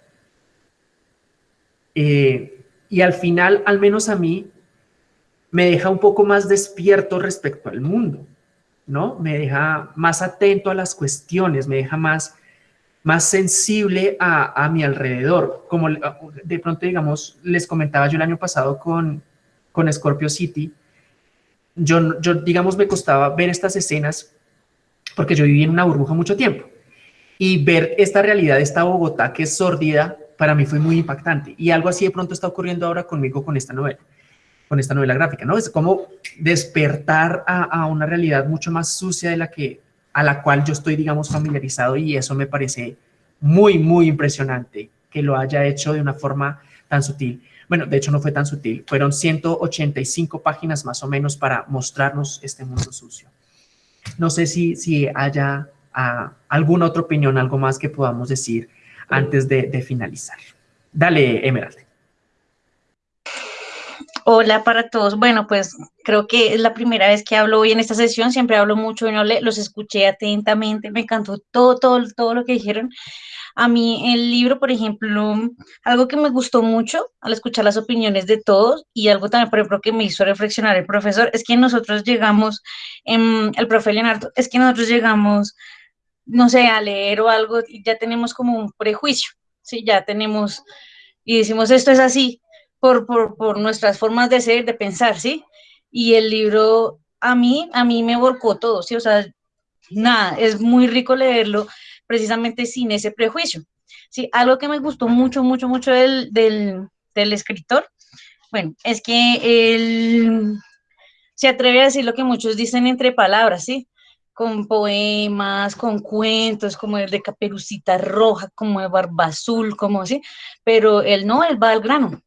Eh, y al final, al menos a mí, me deja un poco más despierto respecto al mundo, ¿no? Me deja más atento a las cuestiones, me deja más, más sensible a, a mi alrededor. Como de pronto, digamos, les comentaba yo el año pasado con, con Scorpio City, yo, yo, digamos, me costaba ver estas escenas porque yo viví en una burbuja mucho tiempo. Y ver esta realidad, esta Bogotá que es sórdida, para mí fue muy impactante. Y algo así de pronto está ocurriendo ahora conmigo con esta novela, con esta novela gráfica, ¿no? Es como despertar a, a una realidad mucho más sucia de la que, a la cual yo estoy, digamos, familiarizado y eso me parece muy, muy impresionante que lo haya hecho de una forma tan sutil. Bueno, de hecho no fue tan sutil, fueron 185 páginas más o menos para mostrarnos este mundo sucio. No sé si, si haya ah, alguna otra opinión, algo más que podamos decir antes de, finalizar. Dale, Emerald. Hola para todos. Bueno, pues creo que es la primera vez que hablo hoy en esta sesión. Siempre hablo mucho no los escuché atentamente. Me encantó todo, todo, todo lo que dijeron. A mí el libro, por ejemplo, algo que me gustó mucho al escuchar las opiniones de todos y algo también, por ejemplo, que me hizo reflexionar el profesor, es que nosotros llegamos, en, el profe Leonardo, es que nosotros llegamos, no sé, a leer o algo y ya tenemos como un prejuicio, ¿sí? Ya tenemos, y decimos, esto es así, por, por, por nuestras formas de ser, de pensar, ¿sí? Y el libro a mí, a mí me volcó todo, ¿sí? O sea, nada, es muy rico leerlo precisamente sin ese prejuicio. Sí, algo que me gustó mucho, mucho, mucho del, del, del escritor, bueno, es que él se atreve a decir lo que muchos dicen entre palabras, ¿sí? Con poemas, con cuentos, como el de Caperucita Roja, como el Barba Azul, como así, pero él no, él va al grano,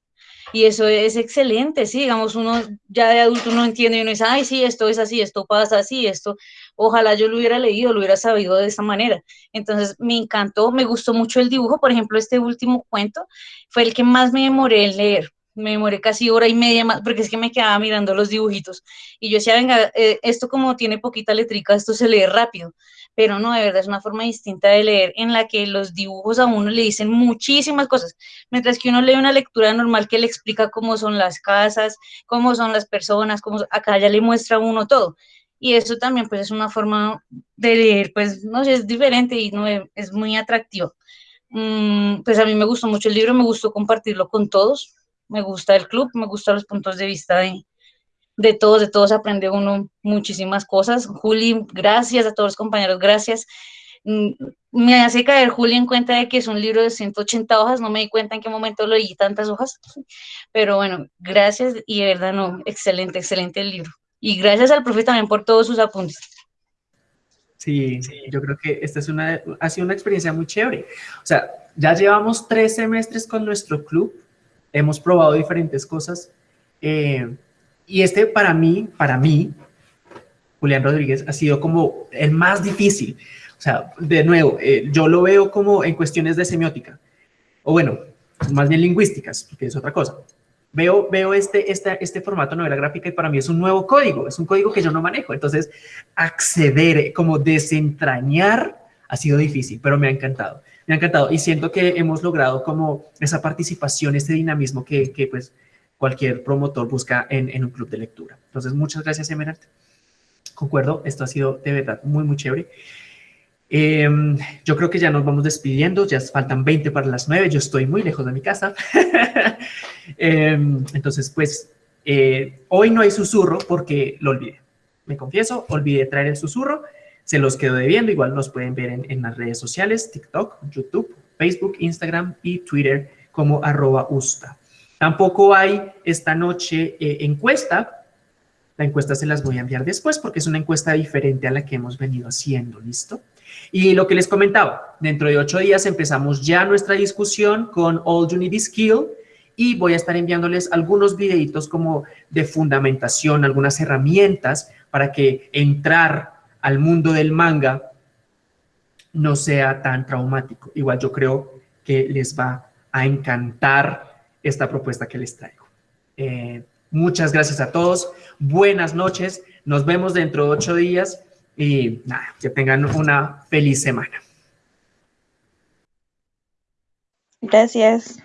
y eso es excelente, sí, digamos, uno ya de adulto no entiende y uno dice, ay, sí, esto es así, esto pasa así, esto, ojalá yo lo hubiera leído, lo hubiera sabido de esta manera. Entonces, me encantó, me gustó mucho el dibujo, por ejemplo, este último cuento fue el que más me demoré en leer, me demoré casi hora y media más, porque es que me quedaba mirando los dibujitos. Y yo decía, venga, eh, esto como tiene poquita letrica, esto se lee rápido. Pero no, de verdad es una forma distinta de leer en la que los dibujos a uno le dicen muchísimas cosas, mientras que uno lee una lectura normal que le explica cómo son las casas, cómo son las personas, cómo, acá ya le muestra a uno todo. Y eso también pues es una forma de leer, pues no sé, es diferente y no es muy atractivo. Mm, pues a mí me gustó mucho el libro, me gustó compartirlo con todos, me gusta el club, me gustan los puntos de vista de, de todos, de todos aprende uno muchísimas cosas. Juli, gracias a todos los compañeros, gracias. Mm, me hace caer Juli en cuenta de que es un libro de 180 hojas, no me di cuenta en qué momento lo leí tantas hojas, *laughs* pero bueno, gracias y de verdad no, excelente, excelente el libro. Y gracias al profe también por todos sus apuntes. Sí, yo creo que esta es una, ha sido una experiencia muy chévere. O sea, ya llevamos tres semestres con nuestro club, hemos probado diferentes cosas, eh, y este para mí, para mí, Julián Rodríguez, ha sido como el más difícil. O sea, de nuevo, eh, yo lo veo como en cuestiones de semiótica, o bueno, más bien lingüísticas, porque es otra cosa. Veo, veo este, este, este formato novela gráfica y para mí es un nuevo código, es un código que yo no manejo. Entonces, acceder, como desentrañar, ha sido difícil, pero me ha encantado. Me ha encantado y siento que hemos logrado como esa participación, ese dinamismo que, que pues cualquier promotor busca en, en, un club de lectura. Entonces, muchas gracias, Emerald. Concuerdo, esto ha sido de verdad muy, muy chévere. Eh, yo creo que ya nos vamos despidiendo, ya faltan 20 para las 9, yo estoy muy lejos de mi casa. *laughs* eh, entonces, pues, eh, hoy no hay susurro porque lo olvidé. Me confieso, olvidé traer el susurro, se los quedo debiendo, igual nos pueden ver en, en las redes sociales, TikTok, YouTube, Facebook, Instagram y Twitter como arroba usta. Tampoco hay esta noche eh, encuesta, la encuesta se las voy a enviar después porque es una encuesta diferente a la que hemos venido haciendo, ¿listo? Y lo que les comentaba, dentro de ocho días empezamos ya nuestra discusión con All You Need is Skill y voy a estar enviándoles algunos videitos como de fundamentación, algunas herramientas para que entrar al mundo del manga no sea tan traumático. Igual yo creo que les va a encantar esta propuesta que les traigo. Eh, muchas gracias a todos. Buenas noches. Nos vemos dentro de ocho días y nada, que tengan una feliz semana. Gracias.